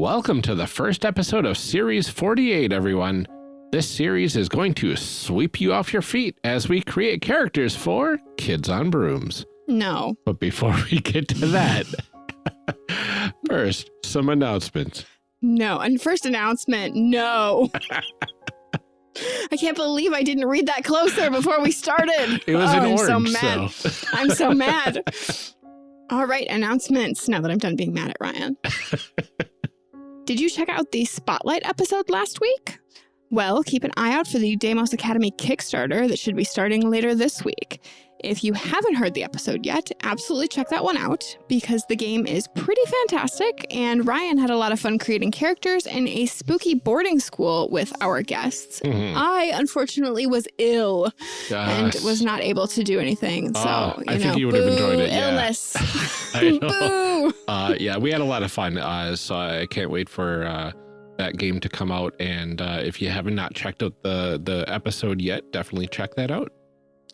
Welcome to the first episode of Series 48, everyone. This series is going to sweep you off your feet as we create characters for Kids on Brooms. No. But before we get to that, first, some announcements. No. And first announcement, no. I can't believe I didn't read that closer before we started. It was oh, an I'm orange, so mad. so. I'm so mad. All right, announcements now that I'm done being mad at Ryan. Did you check out the Spotlight episode last week? Well, keep an eye out for the Demos Academy Kickstarter that should be starting later this week. If you haven't heard the episode yet, absolutely check that one out because the game is pretty fantastic and Ryan had a lot of fun creating characters in a spooky boarding school with our guests. Mhm. I unfortunately was ill and was not able to do anything. So, you I think you would have enjoyed it, yeah. Illness. Boo. Uh, yeah, we had a lot of fun. Uh, so I can't wait for uh, that game to come out. And uh, if you haven't not checked out the the episode yet, definitely check that out.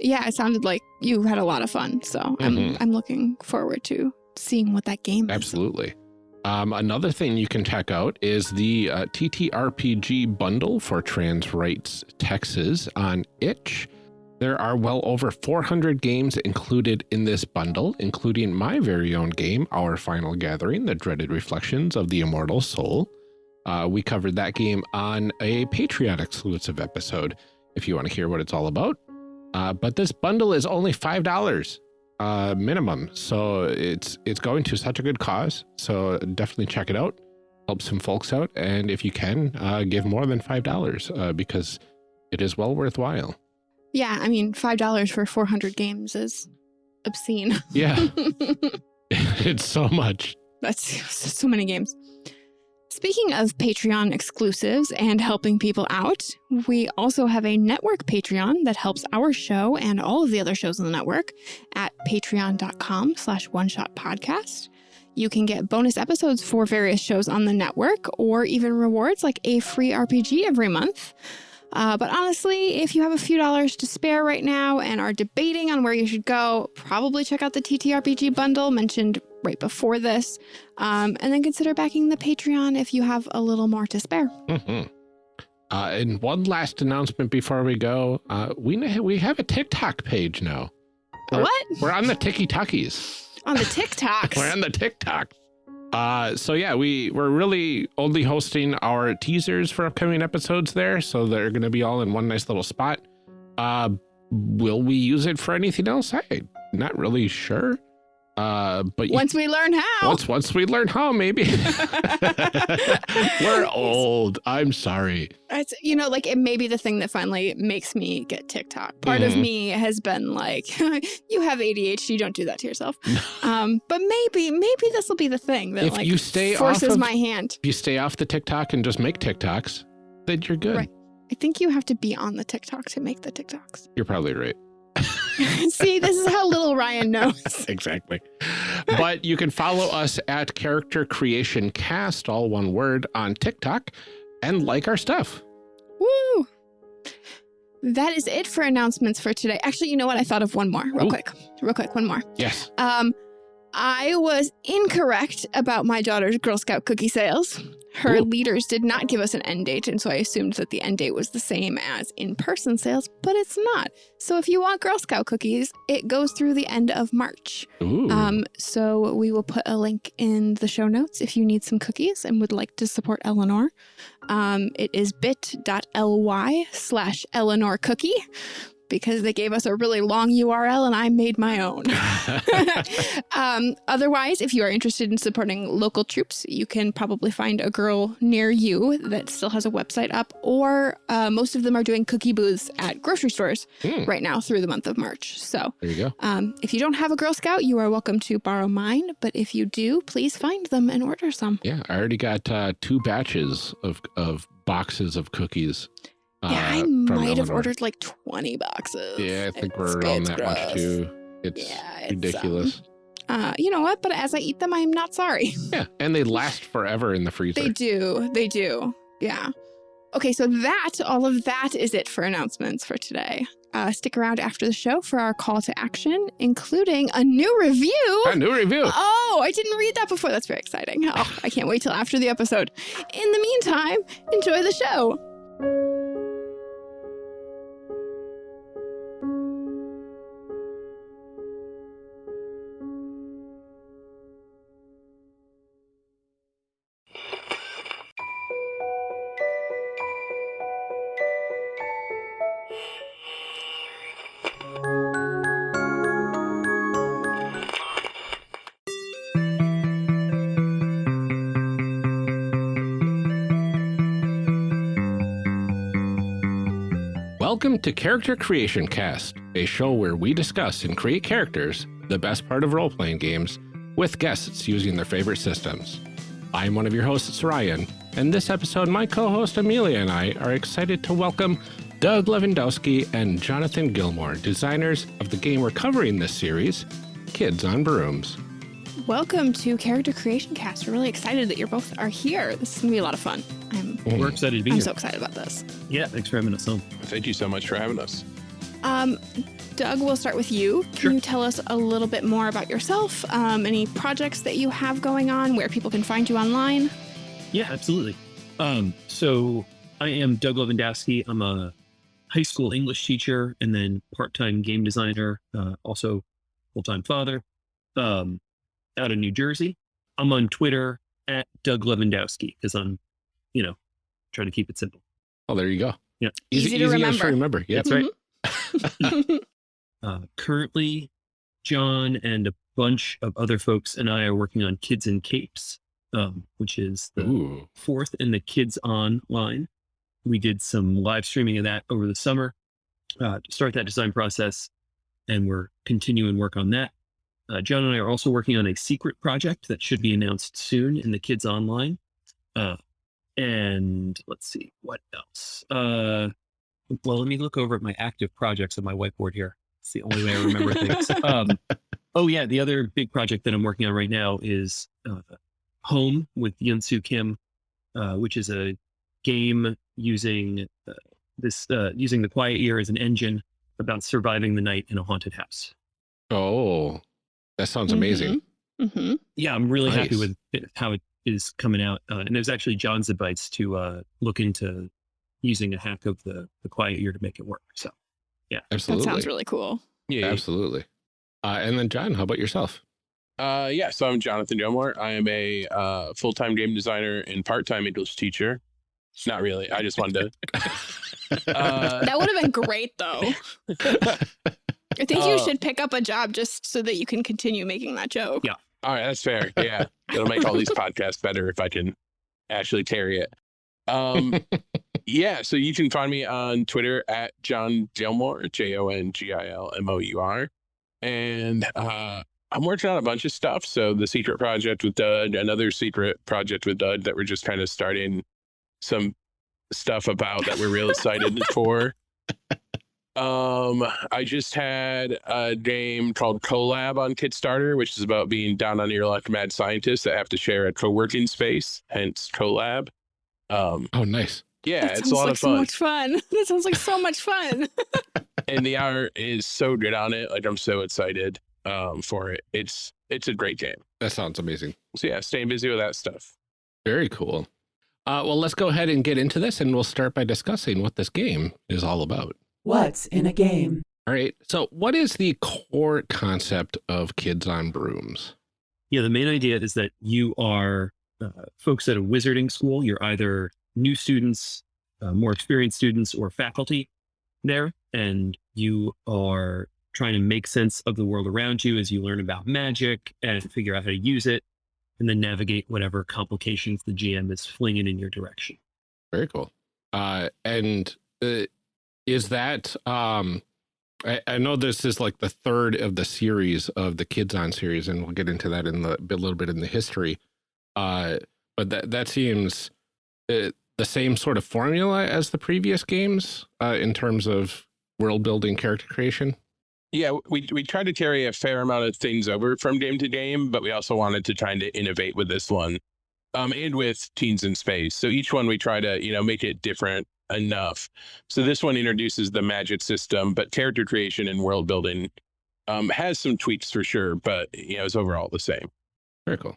Yeah, it sounded like you had a lot of fun. So I'm Mhm. I'm looking forward to seeing what that game is. Absolutely. Um, another thing you can check out is the uh, TTRPG bundle for trans rights Texas on itch. There are well over 400 games included in this bundle, including my very own game, Our Final Gathering, The Dreaded Reflections of the Immortal Soul. Uh, we covered that game on a Patreon exclusive episode if you want to hear what it's all about. Uh, but this bundle is only $5 uh, minimum. So it's it's going to such a good cause. So definitely check it out. Help some folks out. And if you can, uh, give more than $5 uh, because it is well worthwhile. Yeah, I mean, $5 for 400 games is obscene. Yeah, it's so much. That's so many games. Speaking of Patreon exclusives and helping people out, we also have a network Patreon that helps our show and all of the other shows on the network at patreon.com slash one shot podcast. You can get bonus episodes for various shows on the network or even rewards like a free RPG every month. Uh, but honestly, if you have a few dollars to spare right now and are debating on where you should go, probably check out the TTRPG bundle mentioned right before this. Um, and then consider backing the Patreon if you have a little more to spare. Mhm. Uh, and one last announcement before we go. Uh, we, we have a TikTok page now. We're- What? We're on the Tiki Tuckies. On the TikToks. We're on the TikTok. Uh, so yeah, we we're really only hosting our teasers for upcoming episodes there, so they're going to be all in one nice little spot. Uh, will we use it for anything else? I'm not really sure. Uh, but you- Once we learn how. once once we learn how, maybe. we're old. I'm sorry. It's, you know, like it may be the thing that finally makes me get TikTok. Part of Mhm. me has been like, you have ADHD, You don't do that to yourself. um, but maybe, maybe this will be the thing that If like you stay off forces of- my hand. If you stay off the TikTok and just make TikToks, then you're good. Right. I think you have to be on the TikTok to make the TikToks. You're probably right. See, this is how little Ryan knows. exactly. But you can follow us at Character Creation Cast, all one word, on TikTok, and like our stuff. Woo! That is it for announcements for today. Actually, you know what? I thought of one more, real Ooh. quick, real quick, one more. Yes. Um, I was incorrect about my daughter's Girl Scout cookie sales. Her Ooh. leaders did not give us an end date, and so I assumed that the end date was the same as in-person sales, but it's not. So if you want Girl Scout cookies, it goes through the end of March. Um, so we will put a link in the show notes if you need some cookies and would like to support Eleanor. Um, it is bit.ly slash Eleanor cookie because they gave us a really long URL and I made my own. um, otherwise, if you are interested in supporting local troops, you can probably find a girl near you that still has a website up, or uh, most of them are doing cookie booths at grocery stores Hmm, right now through the month of March. So there you go. um, if you don't have a Girl Scout, you are welcome to borrow mine. But if you do, please find them and order some. Yeah, I already got uh, two batches of, of boxes of cookies. Uh, yeah, I from might have ordered like 20 boxes. Yeah, I think It's- we're it's that much too. It's Yeah, it's, ridiculous. Uh, you know what? But as I eat them, I'm not sorry. yeah, and they last forever in the freezer. They do. They do. Yeah. Okay, so that, all of that is it for announcements for today. Uh, stick around after the show for our call to action, including a new review. A new review. Oh, I didn't read that before. That's very exciting. Oh, I can't wait till after the episode. In the meantime, enjoy the show. To Character Creation Cast, a show where we discuss and create characters, the best part of role playing games, with guests using their favorite systems. I'm one of your hosts, Ryan, and this episode, my co host Amelia and I are excited to welcome Doug Levandowski and Jonathan Gilmour, designers of the game we're covering this series, Kids on Brooms. Welcome to Character Creation Cast. We're really excited that you both are here. This is going to be a lot of fun. I'm, We're excited to be I'm here. so excited about this. yeah, thanks for having us on. Thank you so much for having us. Um, Doug, we'll start with you. Can Sure. you tell us a little bit more about yourself, um, any projects that you have going on, where people can find you online? Yeah, absolutely. Um, so I am Doug Levandowski. I'm a high school English teacher and then part-time game designer, uh, also full-time father, um, out of New Jersey. I'm on Twitter at Doug Levandowski because I'm, you know, trying to keep it simple. Oh, there you go. Yeah. Easy to as remember. remember. Yeah. That's right. Mhm. Uh, currently, John and a bunch of other folks and I are working on Kids in Capes, um, which is the Ooh. fourth in the Kids On line. We did some live streaming of that over the summer uh, to start that design process, and we're continuing work on that. Uh, John and I are also working on a secret project that should be announced soon in the Kids Online. Uh, and let's see what else. Uh, well, let me look over at my active projects on my whiteboard here. It's the only way I remember things. Um, oh yeah, the other big project that I'm working on right now is uh, Home with Yeonsoo Kim, uh, which is a game using uh, this uh, using the quiet year as an engine about surviving the night in a haunted house. Oh, that sounds amazing. Mm -hmm. Yeah, I'm really happy with it, how it is coming out. Uh, and there's actually John's advice to uh, look into using a hack of the the quiet year to make it work. So yeah, Absolutely. That sounds really cool. Yeah. Absolutely. Uh, and then, John, how about yourself? Uh, yeah. So I'm Jonathan Gilmour. I am a uh, full-time game designer and part-time English teacher. It's not really. I just wanted to. Uh, That would have been great, though. I think you Uh, should pick up a job just so that you can continue making that joke. Yeah. All right, that's fair. Yeah, it'll make all these podcasts better if I can actually carry it. Um, yeah. So you can find me on Twitter at Jon Gilmour, J O N G I L M O U R, and uh, I'm working on a bunch of stuff. So the secret project with Dud, another secret project with Dud that we're just kind of starting some stuff about that we're real excited for. Um, I just had a game called Collab on Kickstarter, which is about being down on your luck mad scientists that have to share a co-working space, hence Collab. Um, Oh, nice. yeah, that it's a lot like of so much fun. That sounds like so much fun. and the art is so good on it. Like I'm so excited um for it. It's it's a great game. That sounds amazing. So yeah, staying busy with that stuff. Very cool. Uh, well, let's go ahead and get into this, and we'll start by discussing what this game is all about. What's in a game? All right. So, what is the core concept of Kids on Brooms? Yeah, the main idea is that you are uh, folks at a wizarding school. You're either new students, uh, more experienced students, or faculty there, and you are trying to make sense of the world around you as you learn about magic and figure out how to use it, and then navigate whatever complications the GM is flinging in your direction. Very cool. Uh, and uh, is that um, I, I know this is like the third of the series of the Kids on series, and we'll get into that in the a little bit in the history. Uh, but that that seems uh, the same sort of formula as the previous games uh, in terms of world building, character creation. Yeah, we we tried to carry a fair amount of things over from game to game, but we also wanted to try to innovate with this one um, and with Teens in Space. So each one we try to, you know, make it different enough. So this one introduces the magic system, but character creation and world building um, has some tweaks for sure, but you know, it's overall the same. Very cool.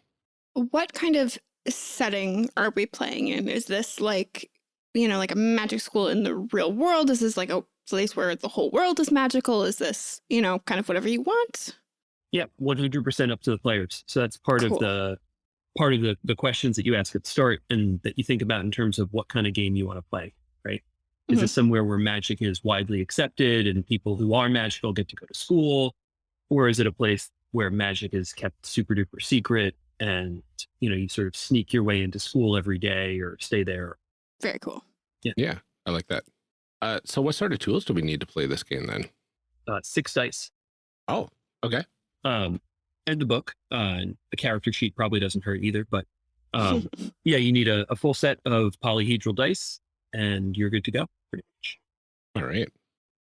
What kind of setting are we playing in? Is this like, you know, like a magic school in the real world? Is this like a place where the whole world is magical? Is this, you know, kind of whatever you want? Yeah, 100% up to the players. So that's part Cool. of the part of the, the questions that you ask at the start and that you think about in terms of what kind of game you want to play, right? Is this somewhere where magic is widely accepted and people who are magical get to go to school? Or is it a place where magic is kept super duper secret and, you know, you sort of sneak your way into school every day or stay there? Very cool. Yeah, I like that. Uh, so what sort of tools do we need to play this game then? Uh, six dice. Oh, okay. um, and the book. Uh, and the character sheet probably doesn't hurt either, but um, yeah, you need a, a full set of polyhedral dice, and you're good to go. Pretty much. All right.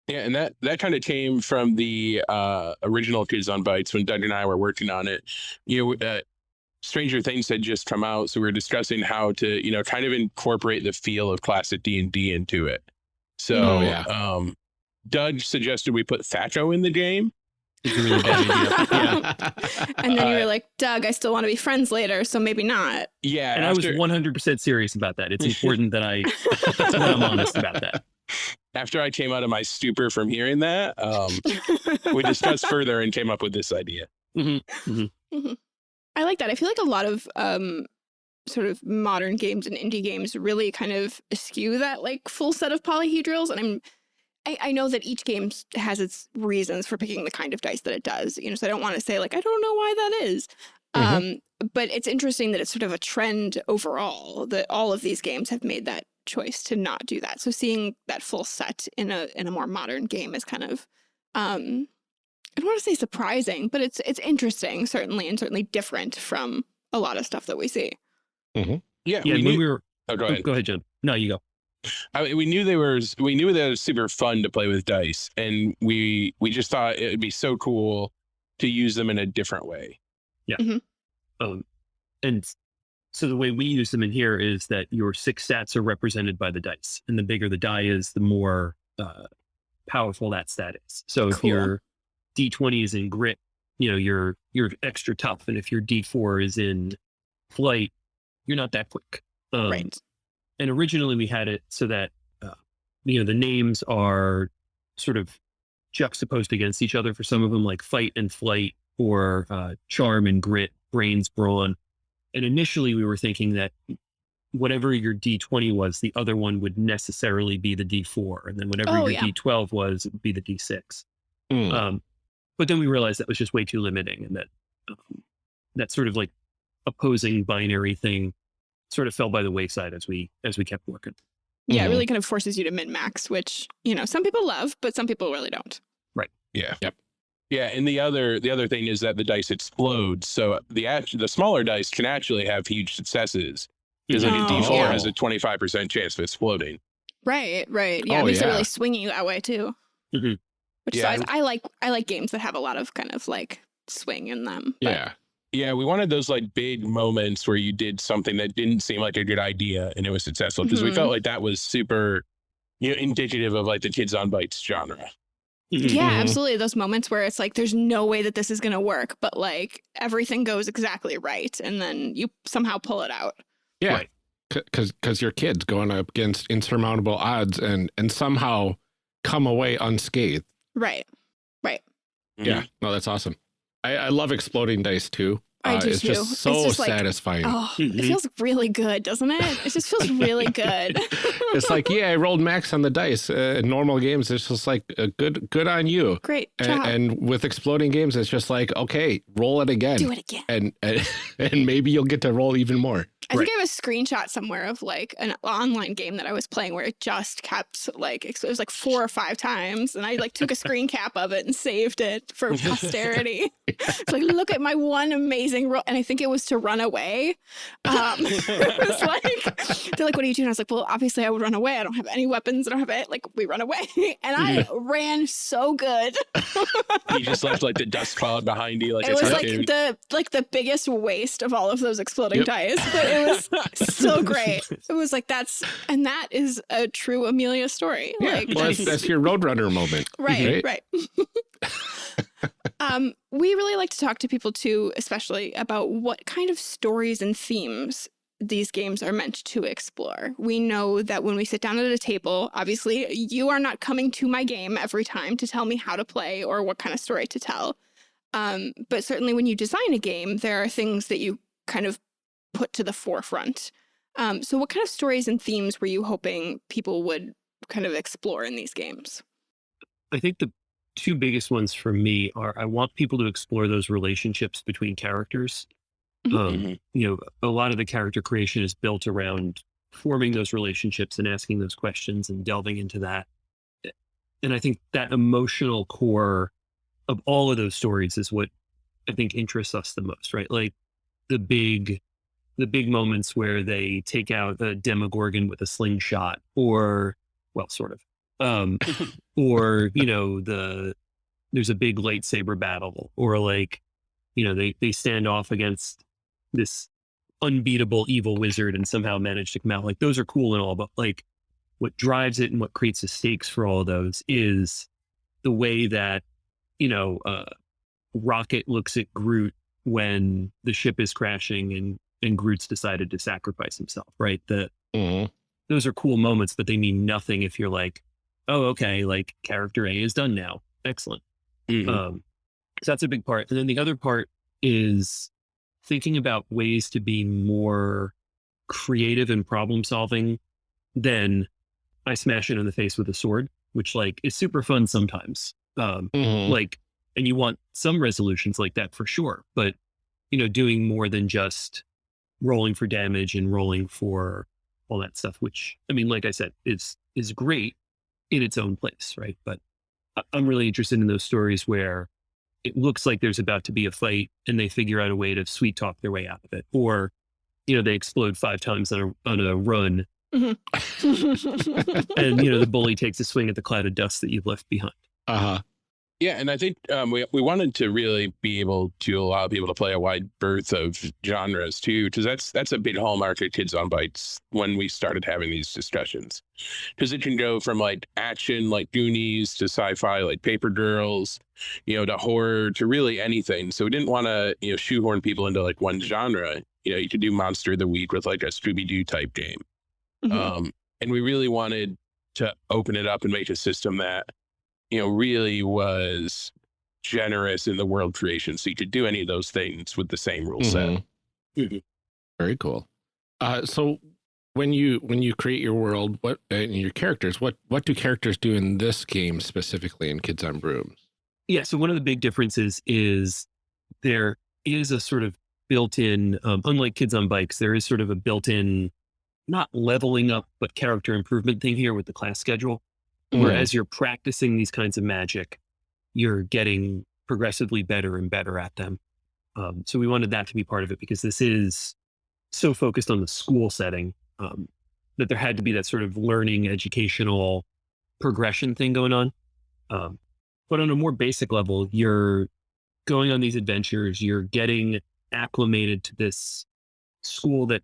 Yeah, and that that kind of came from the uh, original Kids on Bikes when Doug and I were working on it. You know, uh, Stranger Things had just come out, so we were discussing how to, you know, kind of incorporate the feel of classic D and D into it. So, Oh, yeah. um, Doug suggested we put THAC0 in the game. It's a really bad idea. Yeah, and then you Uh, were like, Doug, I still want to be friends later, so maybe not. Yeah, and I was 100% serious about that. It's important that I that I'm honest about that. after I came out of my stupor from hearing that, um, we discussed further and came up with this idea. I like that. I feel like a lot of um, sort of modern games and indie games really kind of eschew that like full set of polyhedrals. And I'm, I, I know that each game has its reasons for picking the kind of dice that it does. You know, so I don't want to say like I don't know why that is. Um, but it's interesting that it's sort of a trend overall that all of these games have made that choice to not do that. So seeing that full set in a in a more modern game is kind of um I don't want to say surprising, but it's it's interesting, certainly, and certainly different from a lot of stuff that we see. Yeah, Yeah, we when knew. we were. oh, go oh, ahead. go ahead, John. No, you go. I mean, we knew they were we knew that it was super fun to play with dice, and we we just thought it would be so cool to use them in a different way. Yeah. Um, and so the way we use them in here is that your six stats are represented by the dice, and the bigger the die is, the more uh, powerful that stat is. So if Cool. your D20 is in grit, you know you're you're extra tough, and if your D4 is in flight, you're not that quick. Um, right. And originally we had it so that uh, you know the names are sort of juxtaposed against each other for some of them like fight and flight or uh, charm and grit brains brawn and initially we were thinking that whatever your d20 was the other one would necessarily be the d4 and then whatever Oh, your yeah. d12 was it would be the d6 Hmm. um, but then we realized that was just way too limiting and that um, that sort of like opposing binary thing sort of fell by the wayside as we as we kept working Yeah, it really kind of forces you to min max, which you know some people love, but some people really don't. Right. Yeah. Yep. Yeah, and the other the other thing is that the dice explode, so the act- the smaller dice can actually have huge successes because like a Oh, D4 yeah. has a twenty five percent chance of exploding. Right, right. Yeah, Oh, it makes it yeah. really swingy that way too. Mhm. Which is Yeah, always- I like. I like games that have a lot of kind of like swing in them. but- Yeah. Yeah, we wanted those like big moments where you did something that didn't seem like a good idea and it was successful because we Mhm. felt like that was super, you know, indicative of like the kids on bikes genre. Yeah, Mhm. absolutely. Those moments where it's like, there's no way that this is going to work, but like everything goes exactly right. And then you somehow pull it out. Yeah. Right. Because because your kid's going up against insurmountable odds and and somehow come away unscathed. Right. Right. Yeah. No, that's awesome. I, I love exploding dice too. I Uh, do it's too. just It's so just like, satisfying. Oh, it Mhm. feels really good, doesn't it? It just feels really good. it's like, yeah, I rolled max on the dice. Uh, in normal games, it's just like uh, good, good on you. Great And, job. and with exploding games, it's just like, okay, roll it again, Do it again. and, and and maybe you'll get to roll even more. I think I have a screenshot somewhere of like an online game that I was playing where it just kept like it was like four or five times, and I like took a screen cap of it and saved it for posterity. it's like look at my one amazing roll, and I think it was to run away. Um, it was like they're like, what are you doing? I was like, well, obviously I would run away. I don't have any weapons. I don't have it. Like we run away. And I ran so good. you just left like the dust cloud behind you. Like it was like the like the biggest waste of all of those exploding yep. dice, but it was so great. It was like that's and that is a true Amelia story. Yeah, like well, that's, that's your Roadrunner moment. Right, right. right. um, we really like to talk to people too, especially about what kind of stories and themes these games are meant to explore. We know that when we sit down at a table, obviously you are not coming to my game every time to tell me how to play or what kind of story to tell. Um, but certainly when you design a game, there are things that you kind of put to the forefront. Um, so what kind of stories and themes were you hoping people would kind of explore in these games? I think the two biggest ones for me are I want people to explore those relationships between characters Mm-hmm. Um, mm-hmm. You know, a lot of the character creation is built around forming those relationships and asking those questions and delving into that. And I think that emotional core of all of those stories is what I think interests us the most, right? Like the big, the big moments where they take out a Demogorgon with a slingshot, or well, sort of, um, or you know, the there's a big lightsaber battle, or like, you know, they they stand off against this unbeatable evil wizard and somehow manage to come out. Like those are cool and all, but like what drives it and what creates the stakes for all of those is the way that, you know, uh, Rocket looks at Groot when the ship is crashing and and Groot's decided to sacrifice himself, right? The mm-hmm. those are cool moments, but they mean nothing if you're like, oh, okay, like character A is done now. Excellent. Mm-hmm. Um, so that's a big part. And then the other part is thinking about ways to be more creative and problem solving than I smash it in the face with a sword, which like is super fun sometimes. Um, mm-hmm. Like, and you want some resolutions like that for sure, but you know, doing more than just rolling for damage and rolling for all that stuff, which I mean, like I said, is is great in its own place, right? But I'm really interested in those stories where it looks like there's about to be a fight and they figure out a way to sweet talk their way out of it or you know they explode five times on a on a run mm-hmm. and you know the bully takes a swing at the cloud of dust that you've left behind uh-huh yeah, and I think um, we we wanted to really be able to allow people to play a wide berth of genres too, because that's that's a big hallmark of Kids on Bikes when we started having these discussions, because it can go from like action like Goonies to sci-fi like Paper Girls, you know, to horror to really anything. So we didn't want to you know shoehorn people into like one genre. You know, you could do Monster of the Week with like a Scooby Doo type game, mm-hmm. um, and we really wanted to open it up and make a system that you know, really was generous in the world creation. So you could do any of those things with the same rule mm-hmm. set. Mm-hmm. Very cool. Uh, so when you when you create your world, what and your characters, what what do characters do in this game specifically in Kids on Brooms? Yeah. So one of the big differences is there is a sort of built-in, um, unlike Kids on Bikes, there is sort of a built-in, not leveling up, but character improvement thing here with the class schedule. Mm. Whereas you're practicing these kinds of magic, you're getting progressively better and better at them. Um, so we wanted that to be part of it because this is so focused on the school setting um, that there had to be that sort of learning, educational progression thing going on. Um, but on a more basic level, you're going on these adventures, you're getting acclimated to this school that,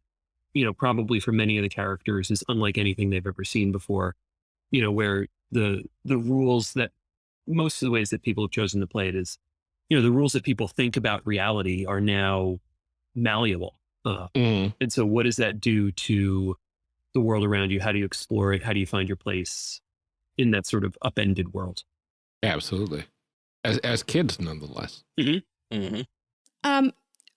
you know, probably for many of the characters is unlike anything they've ever seen before, you know, where the the rules that most of the ways that people have chosen to play it is, you know, the rules that people think about reality are now malleable. Uh, mm. And so, what does that do to the world around you? How do you explore it? How do you find your place in that sort of upended world? Absolutely, as as kids, nonetheless. Mm-hmm. Mm-hmm. Um,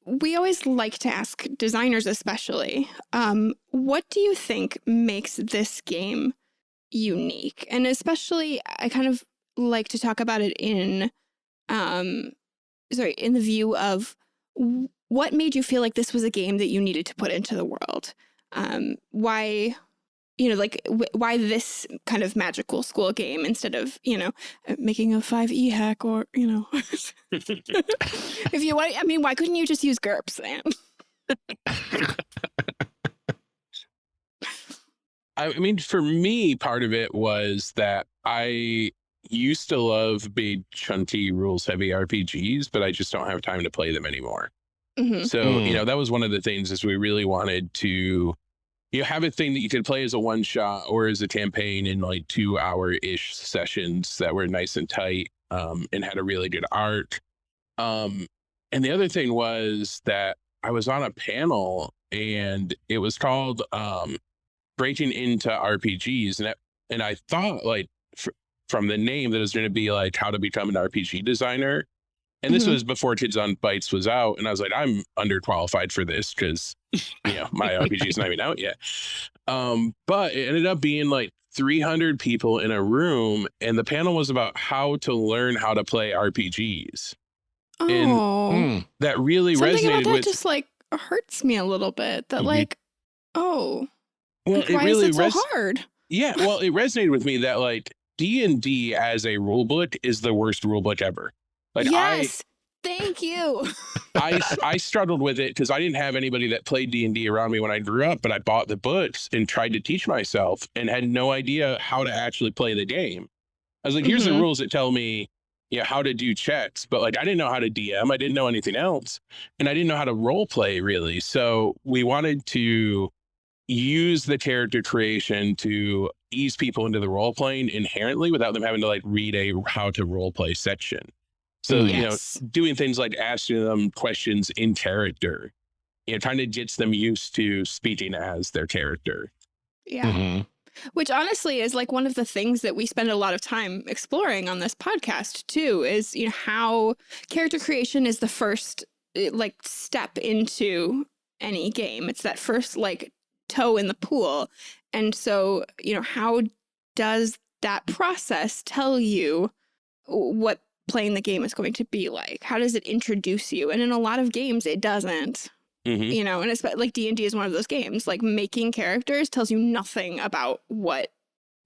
we always like to ask designers, especially, um, what do you think makes this game unique. And especially, I kind of like to talk about it in, um, sorry, in the view of what made you feel like this was a game that you needed to put into the world? Um, why, you know, like why this kind of magical school game instead of, you know, uh, making a 5e hack or, you know, if you want, I mean, why couldn't you just use GURPS, man? I mean, for me, part of it was that I used to love big, chunky, rules heavy RPGs, but I just don't have time to play them anymore. hmm So, Mm. you know, that was one of the things is we really wanted to you know, have a thing that you could play as a one shot or as a campaign in like two hour ish sessions that were nice and tight um, and had a really good arc. Um, and the other thing was that I was on a panel and it was called um, Breaking into RPGs. And, it, and I thought, like, fr- from the name, that it was going to be like how to become an RPG designer. And this Mhm. was before Kids on Bikes was out. And I was like, I'm underqualified for this because, you know, my RPG is not even out yet. Um, but it ended up being like 300 people in a room. And the panel was about how to learn how to play RPGs. Oh, And- Mm. That really something about resonated that with. just like hurts me a little bit. That Mhm. like, oh, well, like, it why really is it so hard? Yeah, well, it resonated with me that like D and D as a rule book is the worst rule book ever. Like yes, thank you. I, I I struggled with it because I didn't have anybody that played D and D around me when I grew up, but I bought the books and tried to teach myself and had no idea how to actually play the game. I was like, here's Mhm. the rules that tell me, you know, how to do checks, but like I didn't know how to DM, I didn't know anything else, and I didn't know how to role play really. So we wanted to use the character creation to ease people into the role playing inherently without them having to like read a how to role play section. So, Mm. you know, doing things like asking them questions in character, you know, trying to get them used to speaking as their character. Yeah. Mhm. Which honestly is like one of the things that we spend a lot of time exploring on this podcast too is you know how character creation is the first eh, like step into any game. It's that first like toe in the pool. And so, you know, how does that process tell you what playing the game is going to be like? How does it introduce you? And in a lot of games it doesn't Mhm. you know and it's like d&d is one of those games like making characters tells you nothing about what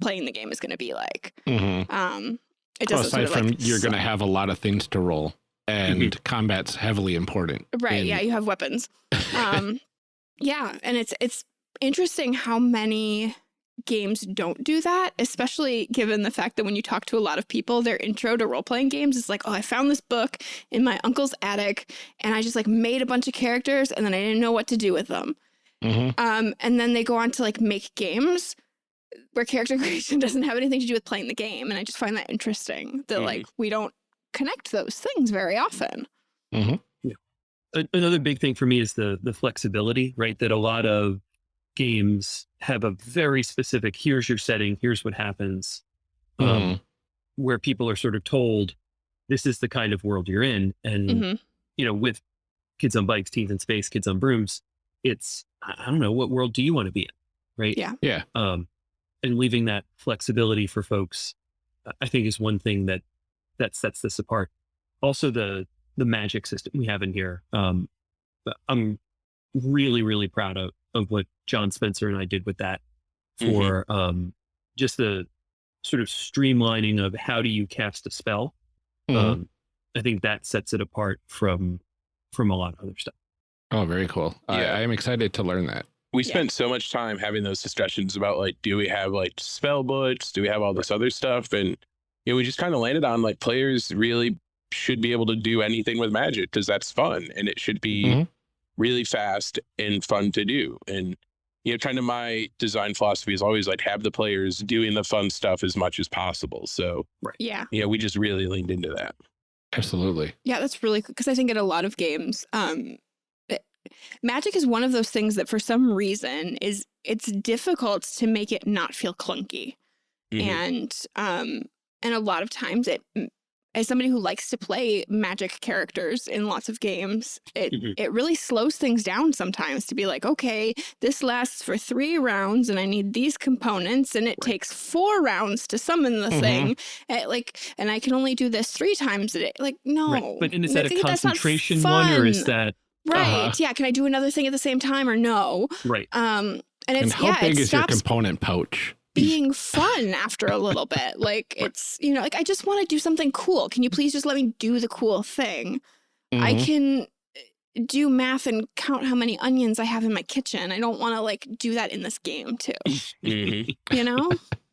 playing the game is going to be like Mhm. um it doesn't aside sort of, from like, you're going to have a lot of things to roll, and combat's heavily important. right yeah you have weapons um yeah and it's it's interesting how many games don't do that especially given the fact that when you talk to a lot of people their intro to role-playing games is like oh i found this book in my uncle's attic and i just like made a bunch of characters and then i didn't know what to do with them Mhm. Um, and then they go on to like make games where character creation doesn't have anything to do with playing the game. And I just find that interesting that Mhm. like we don't connect those things very often. A- another big thing for me is the the flexibility, right? That a lot of games have a very specific. Here's your setting. Here's what happens. Um, Mhm. where people are sort of told, this is the kind of world you're in, and Mhm. you know, with kids on bikes, teens in space, kids on brooms, it's I I don't know what world do you want to be in, right? Yeah. Yeah. Um, and leaving that flexibility for folks, I think, is one thing that that sets this apart. Also, the the magic system we have in here. Um, I'm really, really proud of of what John Spencer and I did with that for um, just the sort of streamlining of how do you cast a spell. Mhm. Um, I think that sets it apart from from a lot of other stuff. oh, very cool. I, Yeah. I am excited to learn that. We Yeah. spent so much time having those discussions about like, do we have like spell books? Do we have all this other stuff? And you know, we just kind of landed on like players really should be able to do anything with magic because that's fun and it should be Mhm. Really fast and fun to do. And you know, kind of my design philosophy is always like have the players doing the fun stuff as much as possible. So Yeah. yeah, we just really leaned into that. Absolutely. Yeah. That's really because I think in a lot of games, um, it- magic is one of those things that for some reason is it's difficult to make it not feel clunky. Mhm. and um and a lot of times it as somebody who likes to play magic characters in lots of games it Mhm. it really slows things down sometimes to be like okay this lasts for 3 rounds and I need these components and it Right. takes 4 rounds to summon the Mhm. thing and like and I can only do this 3 times a day like no Right. But is that a think that's not concentration one or is that right Uh-huh. yeah can I do another thing at the same time or no right? um and And it's how yeah big it is your component pouch? Being fun after a little bit. Like it's, you know, like I just want to do something cool. Can you please just let me do the cool thing? I Mhm. can do math and count how many onions I have in my kitchen. I don't want to like do that in this game too. Mhm. You know?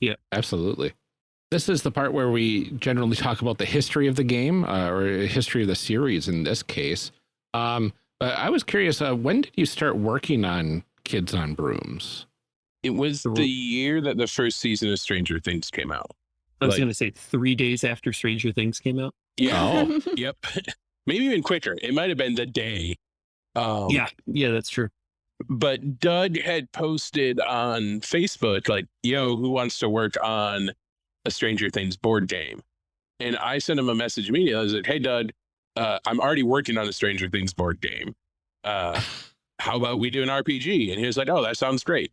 Yeah, absolutely. This is the part where we generally talk about the history of the game uh, or history of the series in this case. Um, but I was curious, uh, when did you start working on Kids on Brooms? It was The- the year that the first season of Stranger Things came out. I was Like- going to say three days after Stranger Things came out. Yeah. Oh. Yep. Maybe even quicker. It might have been the day. Um, yeah, yeah, that's true. But Doug had posted on Facebook, like, yo, who wants to work on a Stranger Things board game? And I sent him a message immediately. I was like, hey, Doug, uh, I'm already working on a Stranger Things board game. Uh, how about we do an RPG? And he was like, oh, that sounds great.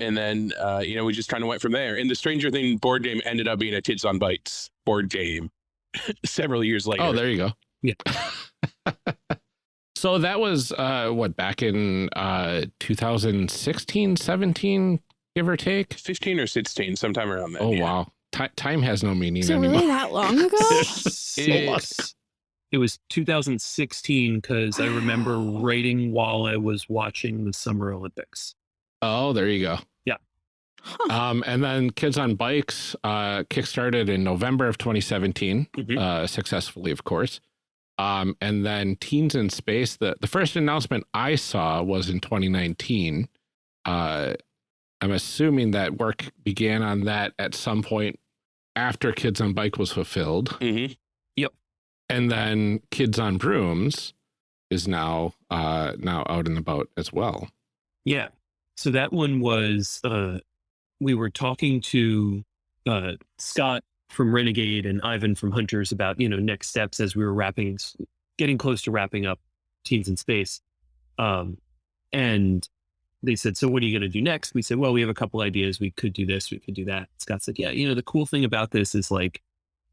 Yep. And then, uh, you know, we just kind of went from there. And the Stranger Thing board game ended up being a Kids on Bikes board game several years later. Oh, there you go. Yeah. so that was uh, what back in uh, 2016, 17, give or take. 15 or 16, sometime around that. Oh, yeah. wow. Ti time has no meaning so anymore. really that long ago? It's- It was 2016 because I remember writing while I was watching the Summer Olympics. Oh, there you go. Huh. Um, and then Kids on Bikes uh, kickstarted in November of 2017, Mhm. uh, successfully, of course. Um, and then Teens in Space, the, the first announcement I saw was in 2019. Uh, I'm assuming that work began on that at some point after Kids on Bike was fulfilled. Mhm. And then Kids on Brooms is now uh, now out and about as well. Yeah. So that one was uh we were talking to uh Scott from Renegade and Ivan from Hunters about, you know, next steps as we were wrapping getting close to wrapping up Teens in Space. Um and they said, So what are you gonna do next? We said, Well, we have a couple ideas. We could do this, we could do that. Scott said, Yeah, you know, the cool thing about this is like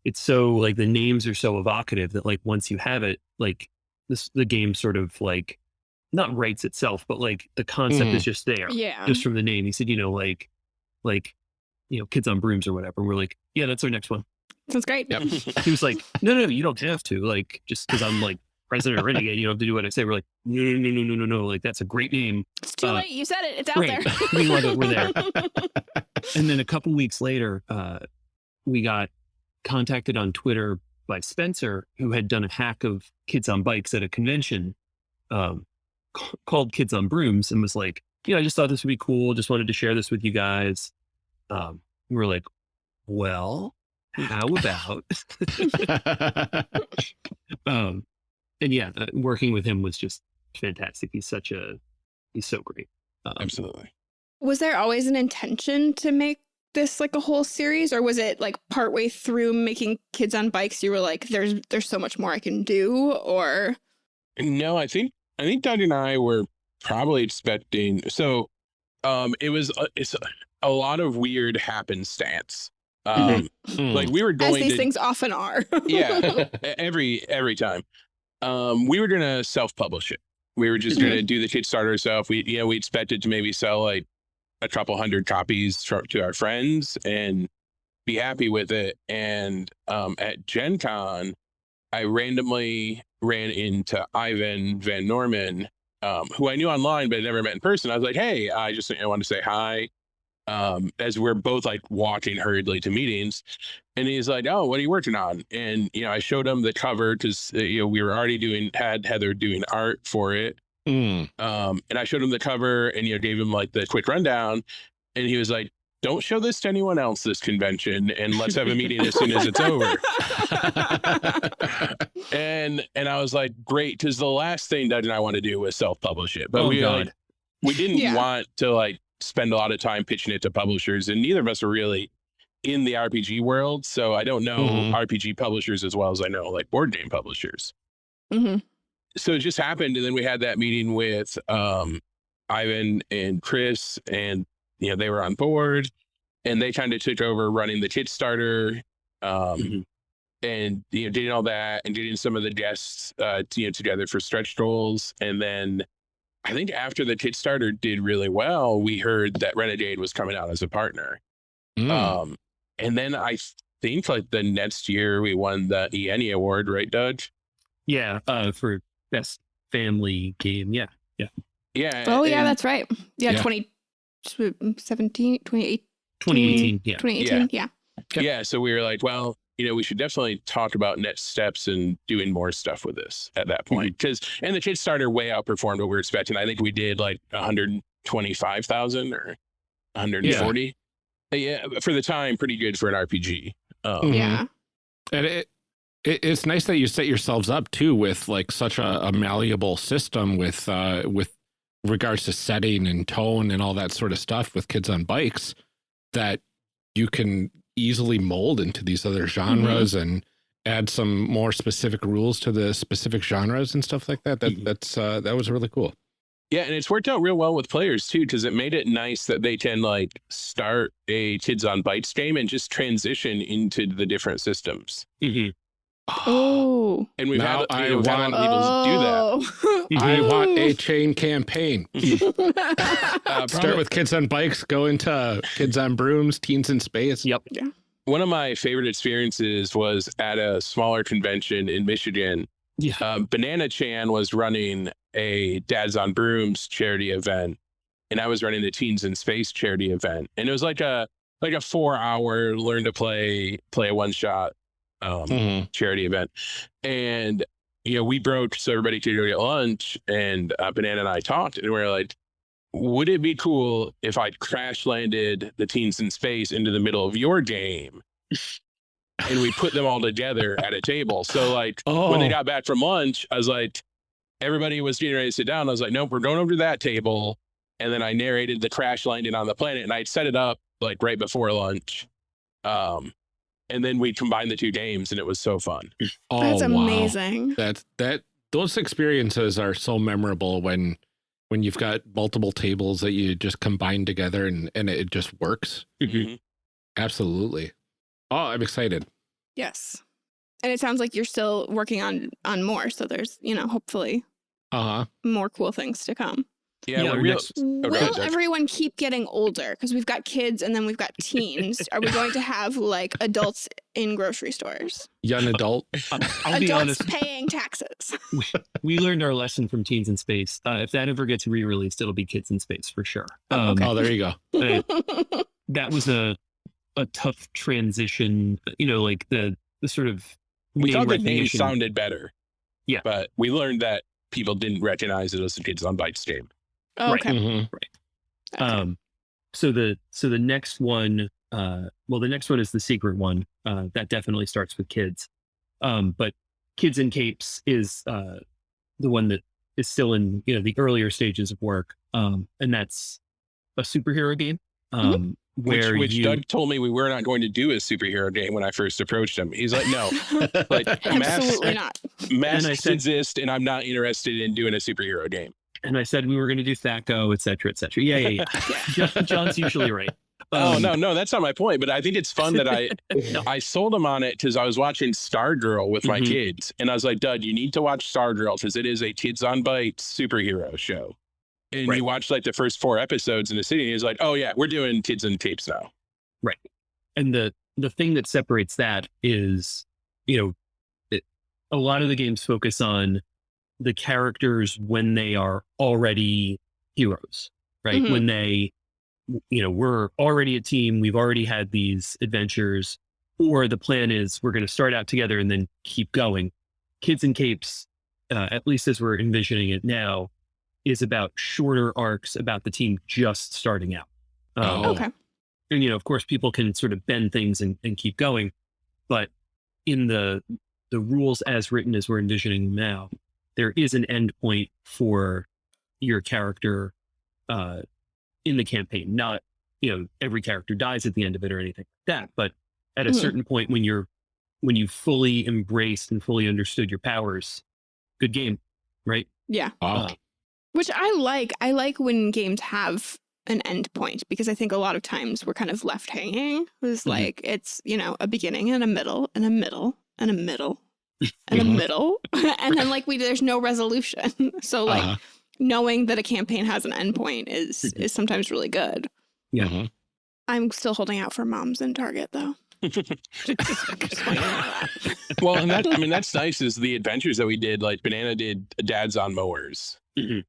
it's so like the names are so evocative that like once you have it, like this the game sort of like not writes itself, but like the concept Mhm. is just there yeah. just from the name. He said, you know, like, like, you know, kids on brooms or whatever. And we're like, yeah, that's our next one. Sounds great. Yep. He was like, no, no, no, you don't have to. Like, just because I'm like president of Renegade, you don't have to do what I say. We're like, no, no, no, no, no, no, no. Like, that's a great name. It's too Uh, late. You said it. It's out great. there. We love it. We're there. And then a couple weeks later, uh, we got contacted on Twitter by Spencer, who had done a hack of kids on bikes at a convention um, called Kids on Brooms and was like, yeah, I just thought this would be cool. Just wanted to share this with you guys. Um, we were like, well, how about? um, and yeah, uh, working with him was just fantastic. He's such a, he's so great. Um, Absolutely. was there always an intention to make this like a whole series or was it like partway through making kids on bikes you were like there's there's so much more i can do or No, I think I think Doug and I were probably expecting. So, um, it was a, it's a, a lot of weird happenstance. Um, Hmm. like we were going. as going these to things often are yeah every every time. Um, we were gonna self publish it. We were just Mhm. gonna do the Kickstarter ourselves. We you know we expected to maybe sell like a couple hundred copies to, to our friends and be happy with it. And um, at Gen Con, I randomly ran into Ivan Van Norman, um, who I knew online but never met in person. I was like, hey, I just know, wanted to say hi. Um, as we're both like walking hurriedly to meetings. And he's like, "Oh, what are you working on?" And you know, I showed him the cover because uh, you know we were already doing had Heather doing art for it. Hmm. Um, and I showed him the cover and you know gave him like the quick rundown, and he was like, "Don't show this to anyone else this convention, and let's have a meeting as soon as it's over." and and I was like, "Great," because the last thing Doug and I want to do was self publish it, but Oh, we God. like we didn't Yeah. want to like spend a lot of time pitching it to publishers, and neither of us are really in the RPG world, so I don't know Mhm. RPG publishers as well as I know like board game publishers Mhm. so it just happened and then we had that meeting with um ivan and chris and you know they were on board and they kind of took over running the kickstarter um Mhm. and you know doing all that and getting some of the guests uh to, you know together for stretch goals and then i think after the kickstarter did really well we heard that renegade was coming out as a partner Hmm. um and then i think like the next year we won the ENnie award right doug Yeah, uh, for best family game. Yeah, yeah. Yeah. Oh, yeah, that's right. Yeah, Yeah. 2017, 2018, 2018. Yeah. 2018. Yeah. Yep. Yeah. So we were like, well, you know, we should definitely talk about next steps and doing more stuff with this at that point. Because, and the Kickstarter way outperformed what we were expecting. I think we did like 125,000 or 140. Yeah. for the time, pretty good for an RPG. Um, Mhm. Yeah. And it, it it's nice that you set yourselves up too with like such a, a malleable system with uh with regards to setting and tone and all that sort of stuff with kids on bikes that you can easily mold into these other genres and add some more specific rules to the specific genres and stuff like that. That Mhm. that's uh that was really cool. Yeah, and it's worked out real well with players too, because it made it nice that they can like start a Kids on Bikes game and just transition into the different systems. Mhm. Oh. And we've Now had, I you know, we've had a lot people do that. Oh. I want a chain campaign. Uh, Start with kids on bikes, go into kids on brooms, teens in space. Yep. one of my favorite experiences was at a smaller convention in Michigan. Yeah. Uh, Banana Chan was running a Dads on Brooms charity event, and I was running the Teens in Space charity event. And it was like a like a four hour learn to play play a one shot um, Mhm. charity event. And you know, we broke so everybody could go get lunch. And uh, Banana and I talked, and we are like, "Would it be cool if I crash landed the teens in space into the middle of your game?" and we put them all together at a table. So like Oh, when they got back from lunch, I was like, everybody was getting ready to sit down. I was like, nope, we're going over to that table. And then I narrated the crash landing on the planet, and I'd set it up like right before lunch. Um, and then we combined the two games, and it was so fun. oh, That's wow. amazing. That that those experiences are so memorable when when you've got multiple tables that you just combine together and and it just works. Mhm. Absolutely. Oh, I'm excited. Yes. And it sounds like you're still working on on more. So there's, you know, hopefully Uh huh. more cool things to come. Yeah, Yeah, we're real. next- go Will ahead, everyone keep getting older? Because we've got kids and then we've got teens. Are we going to have like adults in grocery stores? Young adult. I'll, I'll be adults honest. paying taxes. We learned our lesson from Teens in Space. Uh, if that ever gets re-released, it'll be Kids in Space for sure. Oh, Um, okay. Oh, there you go. uh, that was a a tough transition. You know, like the the sort of We thought the name sounded better. Yeah. But we learned that people didn't recognize it as a Kids on Bikes game. Oh, Right. okay. Mhm. Okay. Um, so the so the next one, uh, well, the next one is the secret one. Uh, that definitely starts with kids. Um, but Kids in Capes is uh, the one that is still in you know the earlier stages of work, um, and that's a superhero game. Um, Which, Where which you, Doug told me we were not going to do a superhero game when I first approached him. He's like, no, like Absolutely masks, not. masks said- exist, and I'm not interested in doing a superhero game. And I said we were going to do THAC0, et cetera, et cetera. Yeah, yeah, yeah. Jon's usually right. oh Um, no, no, that's not my point. But I think it's fun that I no. I sold him on it because I was watching Stargirl with my Mhm. kids, and I was like, Doug, you need to watch Stargirl because it is a kids on bikes superhero show. And Right. you watched like the first four episodes in the city, and he's like, Oh yeah, we're doing kids in capes now. Right. And the the thing that separates that is you know it, a lot of the games focus on the characters when they are already heroes right Mhm. when they you know we're already a team we've already had these adventures or the plan is we're going to start out together and then keep going kids in capes uh, at least as we're envisioning it now is about shorter arcs about the team just starting out Um, Oh. Okay. and you know of course people can sort of bend things and, and keep going but in the the rules as written as we're envisioning now there is an endpoint for your character uh in the campaign not you know every character dies at the end of it or anything like that but at a Mhm. certain point when you're when you fully embraced and fully understood your powers good game right Yeah. Wow. Uh, Which I like. I like when games have an end point because I think a lot of times we're kind of left hanging. It's Mhm. like it's, you know, a beginning and a middle and a middle and a middle and a Mhm. middle. and then like we there's no resolution. so like Uh-huh. knowing that a campaign has an end point is Mhm. is sometimes really good. Yeah. Mhm. I'm still holding out for moms in Target though. well, and that I mean that's nice. Is the adventures that we did like Banana did Dads on Mowers,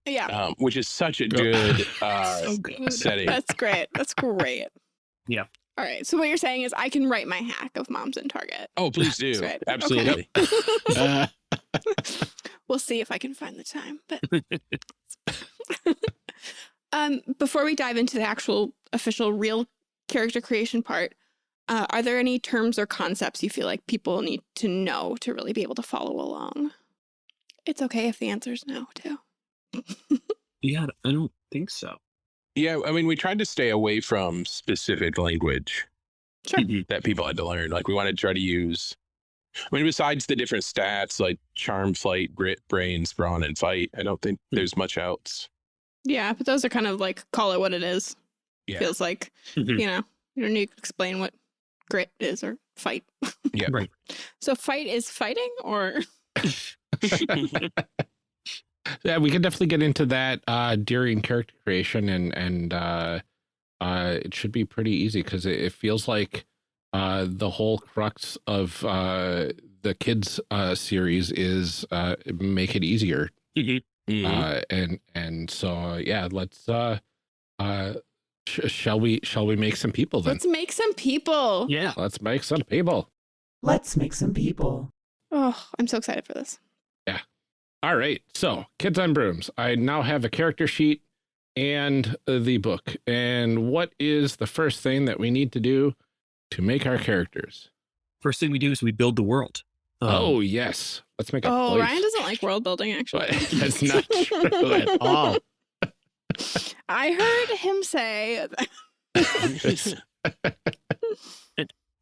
yeah. um, which is such a good uh, So good. setting. That's great. That's great. Yeah. All right. So what you're saying is I can write my hack of moms in Target. Oh, please do. Right. Absolutely. Uh, we'll see if I can find the time. But um, before we dive into the actual official real character creation part, uh, are there any terms or concepts you feel like people need to know to really be able to follow along? It's okay if the answer is no, too. Yeah, I don't think so. Yeah, I mean, we tried to stay away from specific language Sure. That people had to learn. Like, we wanted to try to use. I mean, besides the different stats like charm, flight, grit, brains, brawn, and fight, I don't think Hmm. there's much else. Yeah, but those are kind of like call it what it is. Yeah. Feels like, Mhm. you know, you don't need to explain what grit is or fight. Yeah. Right. So fight is fighting or yeah, we can definitely get into that uh, during character creation, and and uh, uh, it should be pretty easy because it, it feels like uh, the whole crux of uh, the kids uh, series is uh, make it easier, Mhm. Mhm. uh, and and so yeah, let's uh, uh, sh shall we shall we make some people then? let's make some people. Yeah. Let's make some people. Let's make some people. Oh, I'm so excited for this. All right, so Kids on Brooms. I now have a character sheet and uh, the book. And what is the first thing that we need to do to make our characters? First thing we do is we build the world. Um, oh, yes. Let's make a Oh, place. Ryan doesn't like world building actually. That's not true at all. I heard him say and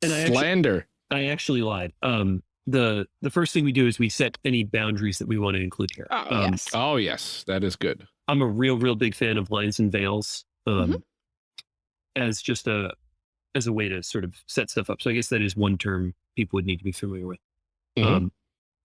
I actually, Slander. I actually lied. Um, the the first thing we do is we set any boundaries that we want to include here. Oh um, yes. Oh, yes. That is good. I'm a real, real big fan of lines and veils um, as just a as a way to sort of set stuff up. So I guess that is one term people would need to be familiar with. Mhm. Um,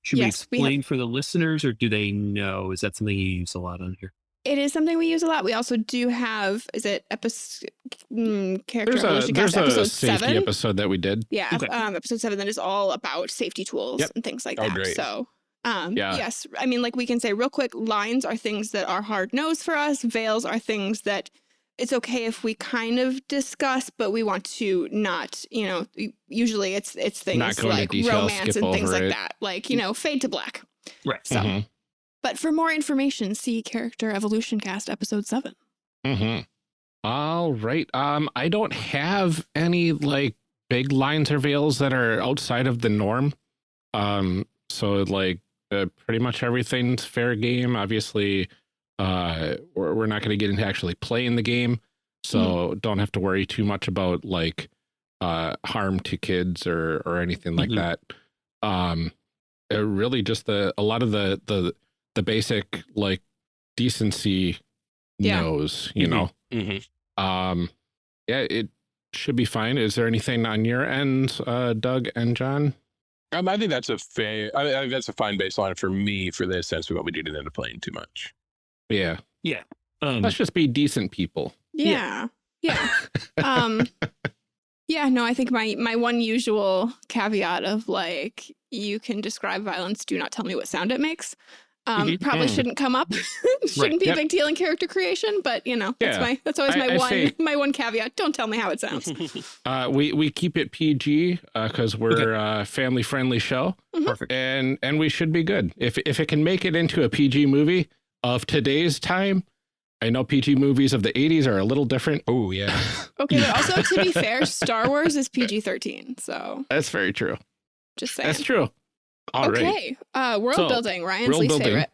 should Yes, we we have- explain for the listeners, or do they know? Is that something you use a lot on here? It is something we use a lot. We also do have is it episode mm, character There's a, there's a episode safety seven. episode that we did. Yeah, Okay. um, episode seven that is all about safety tools Yep. and things like Oh, that. great. So, um, Yeah. yes, I mean, like we can say real quick, lines are things that are hard nosed for us. Veils are things that it's okay if we kind of discuss, but we want to not, you know, usually it's it's things like detail, romance and things over like that, like you know, fade to black. Right. So, Mhm. But for more information, see Character Evolution Cast episode seven. Mm-hmm. All right. Um, I don't have any like big lines or veils that are outside of the norm. Um, so like uh, pretty much everything's fair game. Obviously, uh, we're, we're not going to get into actually playing the game, so don't have to worry too much about like uh harm to kids or or anything like Mhm. that. Um, uh, really just the a lot of the the the basic like decency Yeah. knows, you Mhm. know. Mhm. Um, yeah, it should be fine. Is there anything on your end, uh, Doug and Jon? Um, I think that's a fair. I, I think that's a fine baseline for me for this, since we won't be getting into playing too much. Yeah, Yeah. Um, let's just be decent people. Yeah. Yeah. um yeah, no, I think my my one usual caveat of like you can describe violence, do not tell me what sound it makes. Um, Mhm. probably Mm. shouldn't come up. shouldn't be Yep. a big deal in character creation, but you know, that's my that's always I- my I one say- my one caveat. Don't tell me how it sounds. Uh, we we keep it PG because we're a family friendly show, perfect. and and we should be good. If if it can make it into a PG movie of today's time, I know PG movies of the '80s are a little different. Oh yeah. Okay, but also to be fair, Star Wars is PG thirteen, so That's very true. just saying. That's true. All right. okay. Uh world So, building, Ryan's world least building.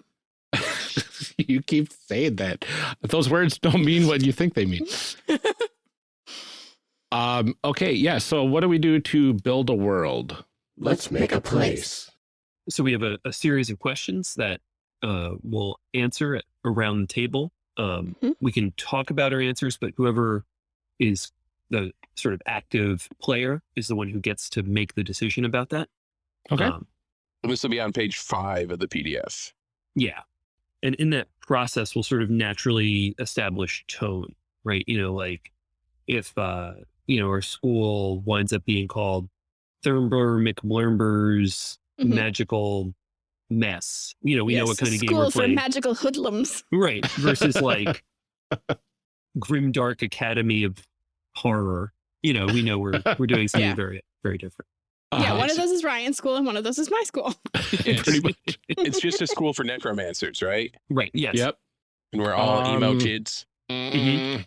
favorite. you keep saying that. Those words don't mean what you think they mean. um, okay, yeah. So what do we do to build a world? Let's make a place. So we have a, a series of questions that uh, we'll answer at, around the table. Um, Mhm. We can talk about our answers, but whoever is the sort of active player is the one who gets to make the decision about that. Okay. Um, this will be on page five of the PDF. yeah. And in that process, we'll sort of naturally establish tone, right? You know, like if, uh, you know, our school winds up being called Thurber McBlurber's Mhm. magical mess. You know, we know what kind of game School we're playing. for magical hoodlums. right. Versus like Grimdark Academy of Horror. You know, we know we're we're doing something Yeah. very, very different. Yeah, Uh, one of those is Ryan's school and one of those is my school. pretty much. It's just a school for necromancers, right? Right. Yes. Yep. And we're all emo Um, kids. Mm,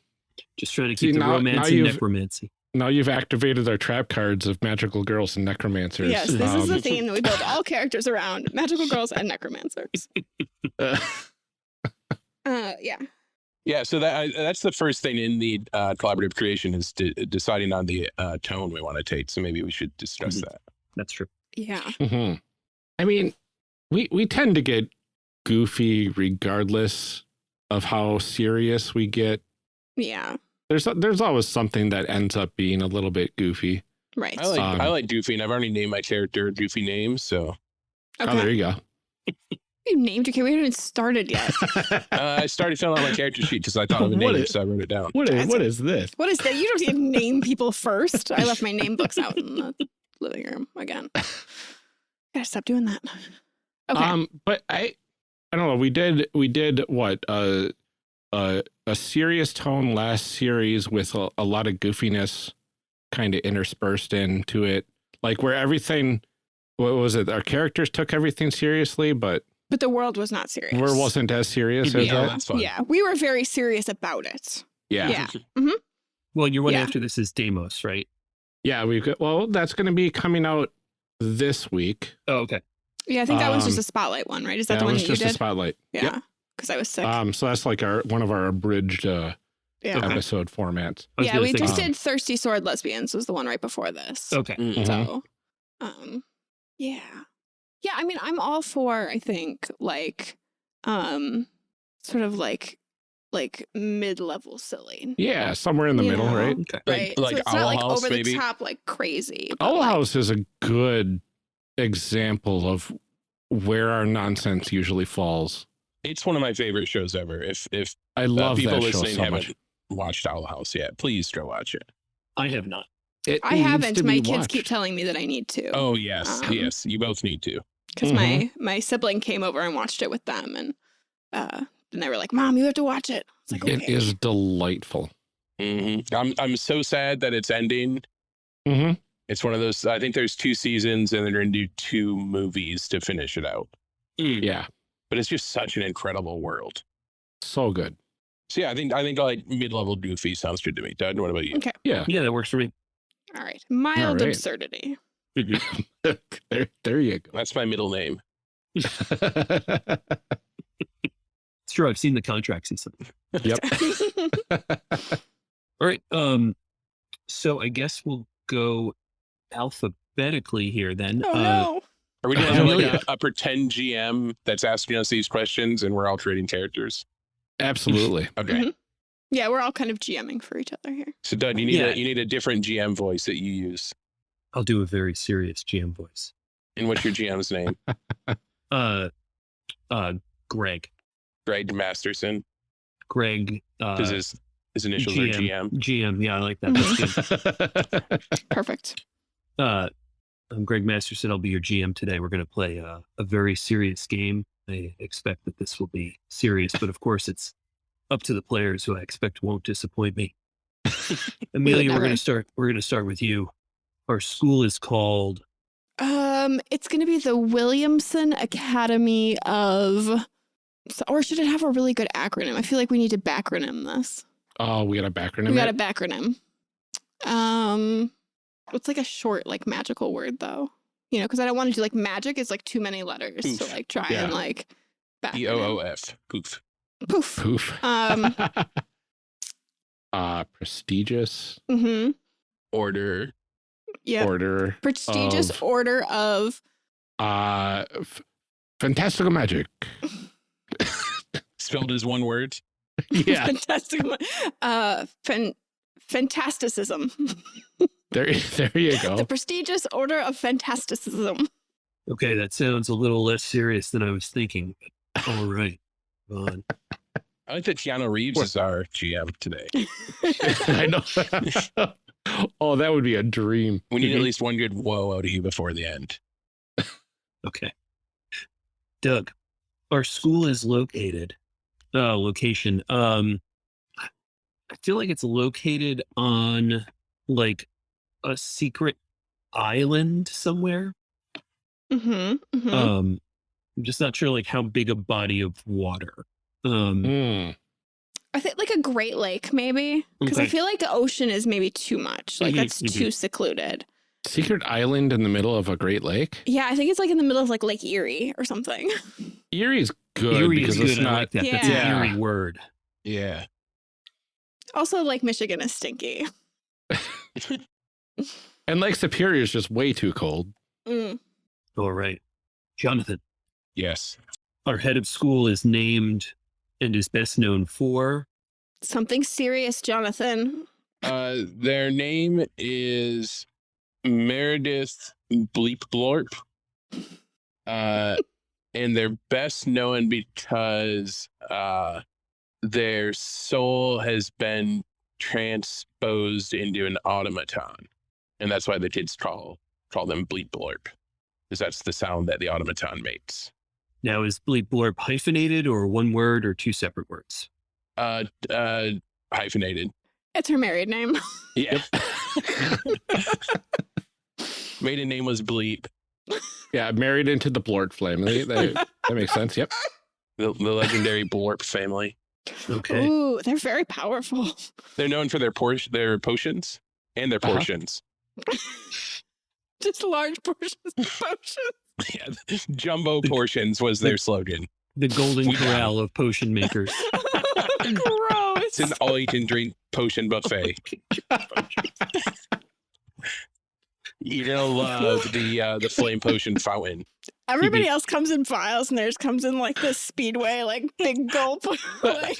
Just trying to See, keep the now- romance now and necromancy. Now you've activated our trap cards of magical girls and necromancers. Yes, this is the Um, theme that we build all characters around magical girls and necromancers. uh, Uh, yeah. Yeah, so that I, that's the first thing in the uh, collaborative creation is de- deciding on the uh, tone we want to take. So maybe we should discuss Mhm. that. That's true. Yeah. mhm. I mean, we we tend to get goofy regardless of how serious we get. Yeah. There's there's always something that ends up being a little bit goofy. Right. I like Um, I like Doofy, and I've already named my character Doofy names. So Oh, there you go. You named your character. We haven't even started yet. uh, I started filling out my character sheet because I thought of a name, is- so I wrote it down. What is, what is this? What is that? You don't even name people first. I left my name books out in the living room again. Gotta stop doing that. Okay. Um, but I, I don't know. We did, we did what, uh, uh, a serious tone last series with a, a lot of goofiness kind of interspersed into it, like where everything, what was it? Our characters took everything seriously, but but the world was not serious. where wasn't as serious as Yeah, that. that's fun. Yeah, we were very serious about it. Yeah, yeah. Yeah. Well, your one Yeah. after this is Deimos, right? Yeah, we've got. Well, that's going to be coming out this week. Oh, okay. Yeah, I think that was just Um, a spotlight one, right? Is that That the one was that you just a did? spotlight. yeah, because I was sick. Um, so that's like our one of our abridged uh, yeah. okay. episode formats. Yeah, we just um, did Thirsty Sword Lesbians was the one right before this. Okay. Mm. Mhm. So, um, yeah, yeah. I mean, I'm all for. I think like, um, sort of like, like mid-level silly. Yeah, somewhere in the You middle, know. right? Okay. Like- right. like so it's Owl not like House, over maybe? the top, like crazy. Owl like, House is a good example of where our nonsense usually falls. It's one of my favorite shows ever. If if I uh, love people that show listening so haven't much. watched Owl House yet, please go watch it. I have not. It I haven't. My be kids keep telling me that I need to. Oh yes, Um, yes, you both need to. because Mhm. my my sibling came over and watched it with them, and uh, and they were like, "Mom, you have to watch it." It's like, okay. It is delightful. hmm I'm I'm so sad that it's ending. Mm -hmm. It's one of those. I think there's two seasons, and they're going to do two movies to finish it out. Mm. Yeah, But it's just such an incredible world. so good. So yeah, I think I think like mid-level goofy sounds good to me. Doug, what about you? Okay. Yeah, Yeah, that works for me. All right. Mild right. absurdity. there, there you go. That's my middle name. It's true. I've seen the contracts and stuff. yep. All right. Um, so I guess we'll go alphabetically here then. oh Uh, no. Are we going to have like yeah. a, a pretend GM that's asking us these questions, and we're all trading characters? Absolutely. Okay. Mhm. Yeah, we're all kind of GMing for each other here. So Doug, you need Yeah. a you need a different GM voice that you use. I'll do a very serious GM voice. And what's your GM's name? Uh, uh, Greg. Greg Masterson. Greg. Uh, Because his his initials are GM. GM. GM. Yeah, I like that. That's good. Perfect. Uh, I'm Greg Masterson. I'll be your GM today. We're going to play uh, a very serious game. I expect that this will be serious, but of course, it's up to the players who I expect won't disappoint me. Amelia, we're never. going to start. We're going to start with you. Our school is called. Um, it's going to be the Williamson Academy of, or should it have a really good acronym? I feel like we need to backronym this. oh, we got a backronym. We got a it? backronym. Um, it's like a short, like magical word though. You know, because I don't want to do like magic is like too many letters to Poof. like try Yeah. and like P O O F. Poof. Poof. Poof. Um, uh, prestigious Mm-hmm. Order. Yeah. order. Prestigious of- order of Uh, f- fantastical magic. Spelled as one word. yeah, fantastic. Uh, fan, fantasticism. there, there you go. The prestigious order of fantasticism. Okay, that sounds a little less serious than I was thinking. All right, on. I like that Keanu Reeves is our GM today. I know. Oh, that would be a dream. We need at least one good whoa out of you before the end. Okay. Doug, our school is located. Uh, location. Um, I feel like it's located on like a secret island somewhere. Mm-hmm. hmm Um, I'm just not sure like how big a body of water. Um, Hmm. I think like a Great Lake, maybe, because I feel like the ocean is maybe too much. Like Mhm, that's mhm. too secluded. Secret island in the middle of a Great Lake. Yeah, I think it's like in the middle of like Lake Erie or something. Erie's good Erie because is good. it's I not. like that. That's Yeah. an eerie word. Yeah. also, Lake Michigan is stinky. And Lake Superior is just way too cold. Mm. All right. Jonathan, Yes. our head of school is named and is best known for. Something serious, Jonathan. Uh, their name is Meredith Bleep Blorp. Uh, and they're best known because uh, their soul has been transposed into an automaton, and that's why the kids call call them Bleep Blorp, because that's the sound that the automaton makes. Now, is bleep blorp hyphenated or one word or two separate words? Uh, uh, hyphenated. It's her married name. Yeah. Maiden name was Bleep. Yeah, married into the Blorp family. That, that makes sense. Yep. the, the legendary Blorp family. Okay. Ooh, they're very powerful. They're known for their por- their potions and their Uh-huh. portions. Just large portions of potion. Yeah, jumbo portions was their slogan. The golden We corral of potion makers. Gross. It's an all you can drink potion buffet. You're gonna love the uh, the flame potion fountain. Everybody else comes in vials, and theirs comes in like this speedway, like big gulp. like,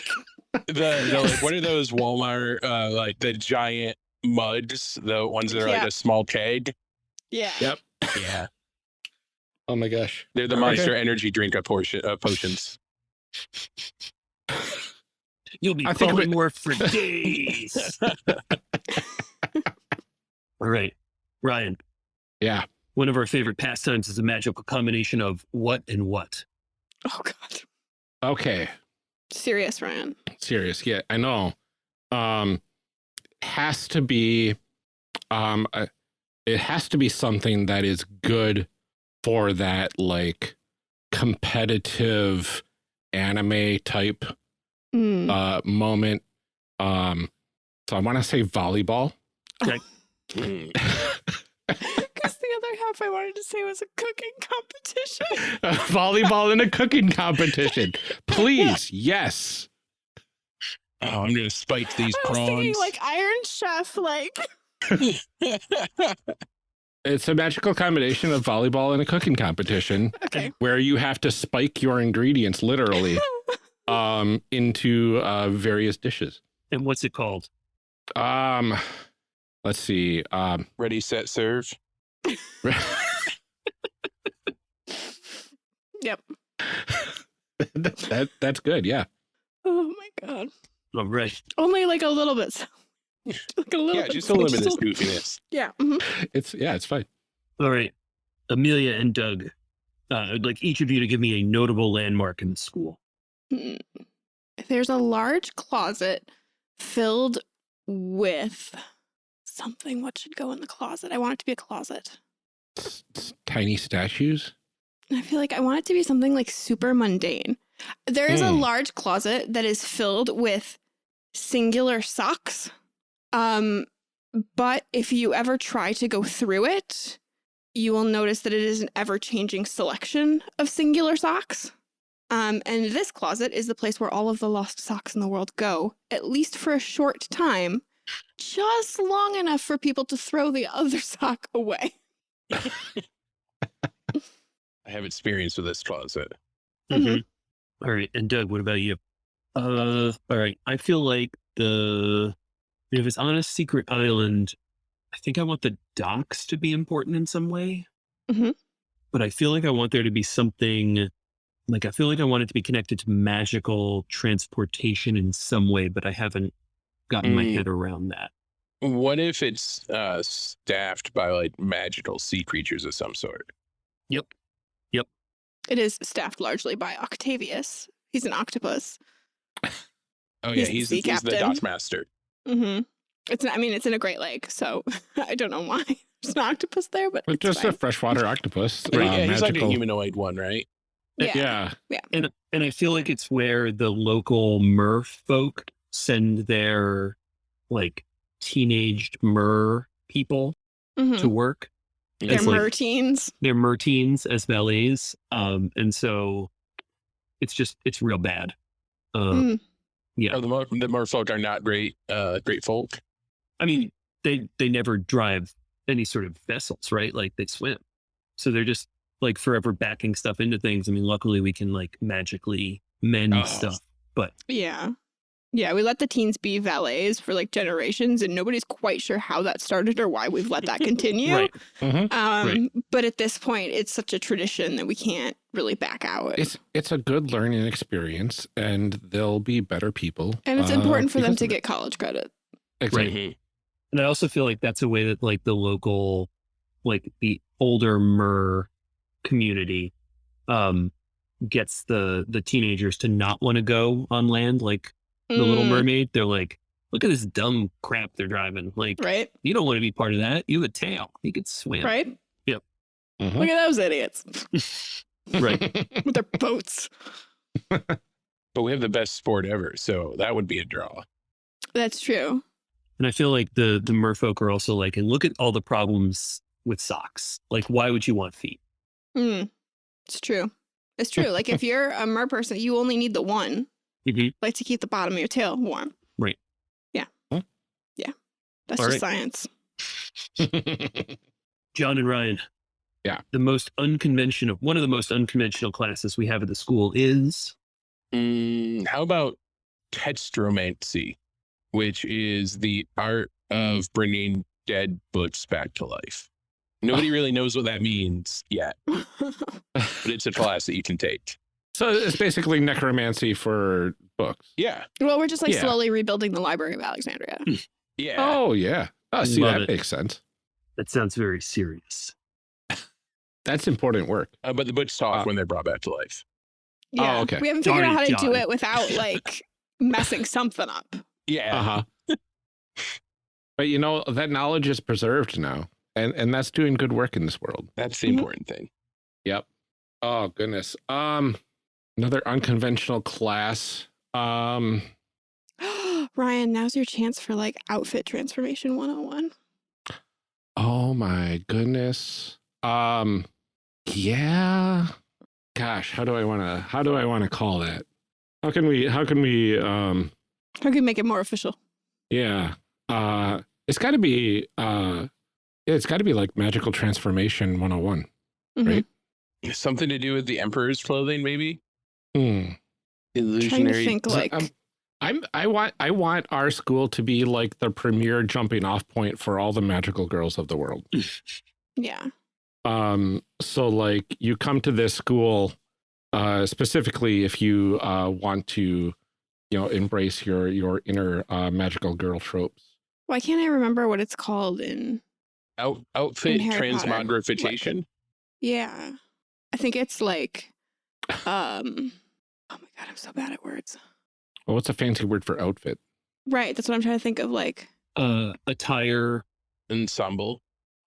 The, the like what are those Walmart uh, like the giant mugs, the ones that are like a small keg? yeah. Yep. Yeah, Oh my gosh. they're the Okay. Monster Energy drink of portion uh, potions. You'll be I think more for days. All right. Ryan, Yeah. one of our favorite pastimes is a magical combination of what and what. Oh God. Okay. Serious, Ryan. Serious. Yeah, I know. Um, has to be, um, uh, it has to be something that is good for that like competitive anime type Mm. uh moment. Um, so I want to say volleyball. Because the other half I wanted to say was a cooking competition. volleyball in a cooking competition. Please, yes. Oh, I'm gonna spike these I was thinking prawns. like Iron Chef, like It's a magical combination of volleyball and a cooking competition okay. where you have to spike your ingredients literally um into uh various dishes. And what's it called? Um let's see. Um Ready, set, serve. yep. that, that that's good, yeah. Oh my God. All right. Only like a little bit. like a little Yeah, bit. just a little bit of goofiness. Yeah. mhm. It's yeah, it's fine. All right. Amelia and Doug, uh, I'd like each of you to give me a notable landmark in the school. Hmm. There's a large closet filled with something. What should go in the closet? I want it to be a closet. S- s- tiny statues. I feel like I want it to be something like super mundane. There is a Hmm. large closet that is filled with singular socks. Um, but if you ever try to go through it, you will notice that it is an ever changing selection of singular socks. Um, and this closet is the place where all of the lost socks in the world go, at least for a short time, just long enough for people to throw the other sock away. I have experience with this closet. Mhm. All right. And Doug, what about you? Uh, all right. I feel like the, if it's on a secret island, I think I want the docks to be important in some way. Mhm. But I feel like I want there to be something, like, I feel like I want it to be connected to magical transportation in some way, but I haven't gotten my Mm. head around that. What if it's uh, staffed by like magical sea creatures of some sort? Yep. Yep. It is staffed largely by Octavius. He's an octopus. Oh yeah, the he's, sea he's the captain. Dutch master. Mm-hmm. It's I mean it's in a Great Lake, so I don't know why there's an octopus there, but But it's just fine. a freshwater octopus. Right, uh, yeah, he's like a humanoid one, right? yeah. Yeah. And and I feel like it's where the local mer folk send their like teenaged mer people Mhm. to work. They're It's like- merteens. They're merteens as valets. Um, and so it's just it's real bad. Uh, Mm. Yeah. Oh, the mer- the merfolk are not great, uh, great folk. I mean, they they never drive any sort of vessels, right? Like they swim, so they're just like forever backing stuff into things. I mean, luckily we can like magically mend Oh. stuff. But yeah. Yeah, we let the teens be valets for like generations and nobody's quite sure how that started or why we've let that continue. Right. Mhm. Um, but at this point it's such a tradition that we can't really back out. It's it's a good learning experience, and they'll be better people. and it's uh, important for them to get college credit. Exactly. And I also feel like that's a way that like the local, like the older mer community, um, gets the the teenagers to not want to go on land like the Little Mm, Mermaid. They're like, look at this dumb crap they're driving. Like, Right? you don't want to be part of that. You have a tail. You could swim. Right? Mhm. Look at those idiots Right. with their boats. But we have the best sport ever, so that would be a draw. That's true. And I feel like the the merfolk are also like, and look at all the problems with socks. Like, why would you want feet? Mm, it's true. It's true. Like if you're a mer person, you only need the one, Mhm. like to keep the bottom of your tail warm. Right. Yeah. Huh? Yeah. That's All just right. science. Jon and Ryan. Yeah. The most unconventional, one of the most unconventional classes we have at the school is Mm, how about textromancy, which is the art of bringing dead books back to life? Nobody really knows what that means yet, but it's a class that you can take. So it's basically necromancy for books. Yeah, well, we're just like Yeah. slowly rebuilding the Library of Alexandria. yeah. Oh yeah. Oh, see Love that it. makes sense. that sounds very serious. That's important work. Uh, but the books talk Uh, when they're brought back to life. Yeah. okay. We haven't figured Darn out how it, to do it without like messing something up. Yeah. Uh huh. but you know that knowledge is preserved now, and and that's doing good work in this world. That's the Mhm. important thing. Yep. Oh goodness. Um, another unconventional class. Um, Ryan, now's your chance for like outfit transformation 101. oh my goodness. Um, yeah. Gosh, how do I want to? How do I want to call that? How can we? How can we? Um, How can we make it more official? yeah. Uh, it's got to be. Uh, yeah, it's got to be like magical transformation 101. Mhm. Right. Something to do with the emperor's clothing, maybe? Hmm. Trying to Illusionary. think like I'm, I'm I want I want our school to be like the premier jumping off point for all the magical girls of the world. yeah. Um so like you come to this school uh specifically if you uh want to you know embrace your your inner uh magical girl tropes. Why can't I remember what it's called in Out, outfit In Harry Potter. transmogrification. Yeah. I think it's like um oh my god, I'm so bad at words. Well, what's a fancy word for outfit? Right, that's what I'm trying to think of like Uh, attire. Ensemble.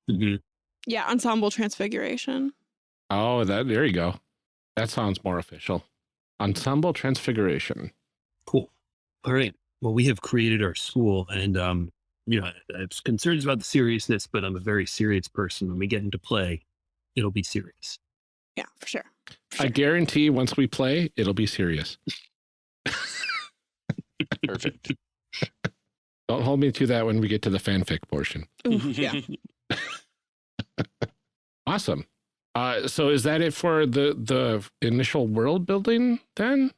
Mhm. yeah, ensemble transfiguration. Oh, that there you go. That sounds more official. Ensemble transfiguration. Cool. All right. Well, we have created our school, and um, you know, I have concerns about the seriousness, but I'm a very serious person. When we get into play, it'll be serious. Yeah, for sure. For I guarantee once we play, it'll be serious. Perfect. Don't hold me to that when we get to the fanfic portion. Ooh, yeah. Awesome. Uh, so is that it for the the initial world building then?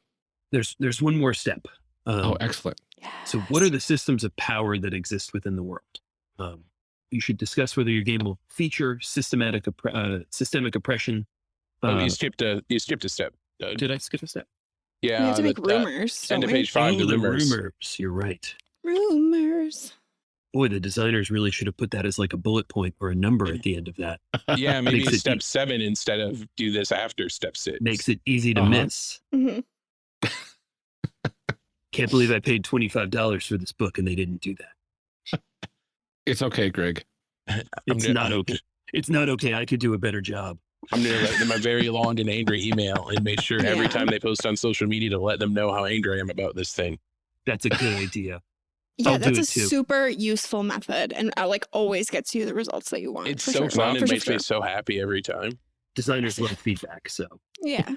There's there's one more step. Um, Oh, excellent. So, what are the systems of power that exist within the world? Um, you should discuss whether your game will feature systematic oppre- uh, systemic oppression. Oh, Uh, you skipped a you skipped a step. Doug. did I skip a step? yeah, we have to make the, uh, rumors. end of page five. oh, the the rumors. rumors. You're right. Rumors. Boy, the designers really should have put that as like a bullet point or a number at the end of that. Yeah, maybe Makes step deep. seven instead of do this after step six. Makes it easy to Uh-huh. miss. hmm Can't believe I paid $25 for this book and they didn't do that. It's okay, Greg. It's gonna- not okay. It's not okay. I could do a better job. I'm gonna write them a very long and angry email and make sure every time they post on social media to let them know how angry I am about this thing. That's a good idea. Yeah, I'll that's a too. super useful method and uh, like always gets you the results that you want. It's so sure. fun For and makes for me so happy every time. Designers love feedback. So Yeah.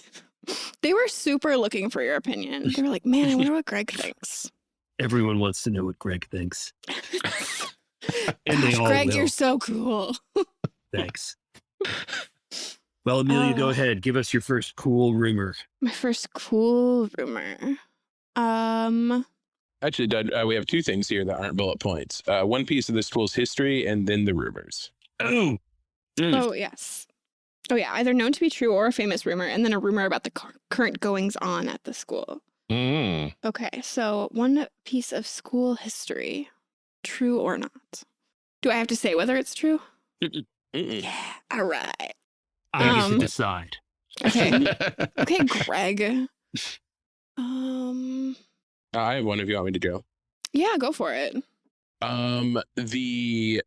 they were super looking for your opinion. They were like, man, I wonder what Greg thinks. everyone wants to know what Greg thinks. And they Gosh, all Greg, will. you're so cool. Thanks. Well, Amelia, go Uh, ahead. Give us your first cool rumor. My first cool rumor. Um, Actually, Doug, uh, we have two things here that aren't bullet points. Uh, one piece of the school's history and then the rumors. Oh, Mm. oh, yes. Oh, yeah. Either known to be true or a famous rumor, and then a rumor about the cur- current goings on at the school. Mm. Okay, so one piece of school history, true or not? Do I have to say whether it's true? Mm-mm. Yeah. All right. I get Um, to decide. Okay. Okay, Greg. Um, I have one if you want me to go. yeah, go for it. Um, the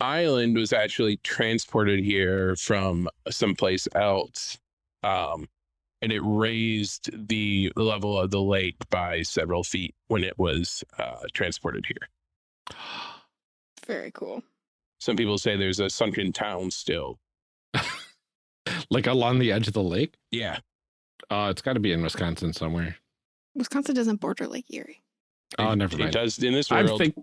island was actually transported here from someplace else. Um, and it raised the level of the lake by several feet when it was uh, transported here. Very cool. Some people say there's a sunken town still. like along the edge of the lake? Yeah. Uh, it's got to be in Wisconsin somewhere. Wisconsin doesn't border Lake Erie. Oh, It- never It does in this I world. think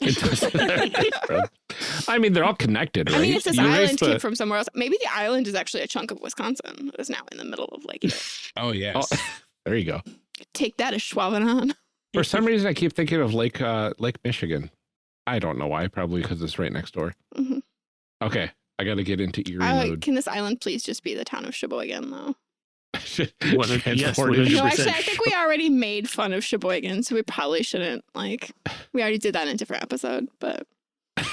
it does. I mean, they're all connected, right? I mean, if this You island came the- from somewhere else, maybe the island is actually a chunk of Wisconsin that is now in the middle of Lake Erie. oh, yes. Oh, there you go. Take that as Schwabenhahn. For some reason, I keep thinking of Lake uh, Lake Michigan. I don't know why. Probably because it's right next door. Mhm. Okay, I got to get into Erie Uh, mode. can this island please just be the town of Sheboygan, though? Yes, No, actually, I think we already made fun of Sheboygan, so we probably shouldn't. Like, we already did that in a different episode, but.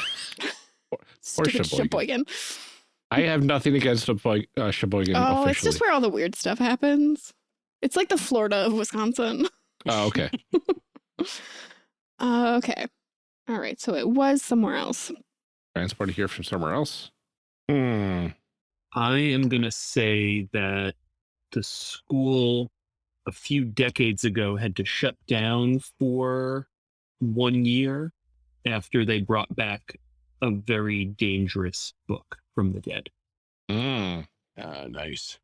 Stupid Sheboygan. Sheboygan. I have nothing against Sheboy- uh, Sheboygan Oh, it's just where all the weird stuff happens. It's like the Florida of Wisconsin. Oh, okay. Uh, okay. All right. So it was somewhere else. Transported here from somewhere else. Hmm. I am going to say that the school a few decades ago had to shut down for one year after they brought back a very dangerous book from the dead. Hmm. Uh, nice.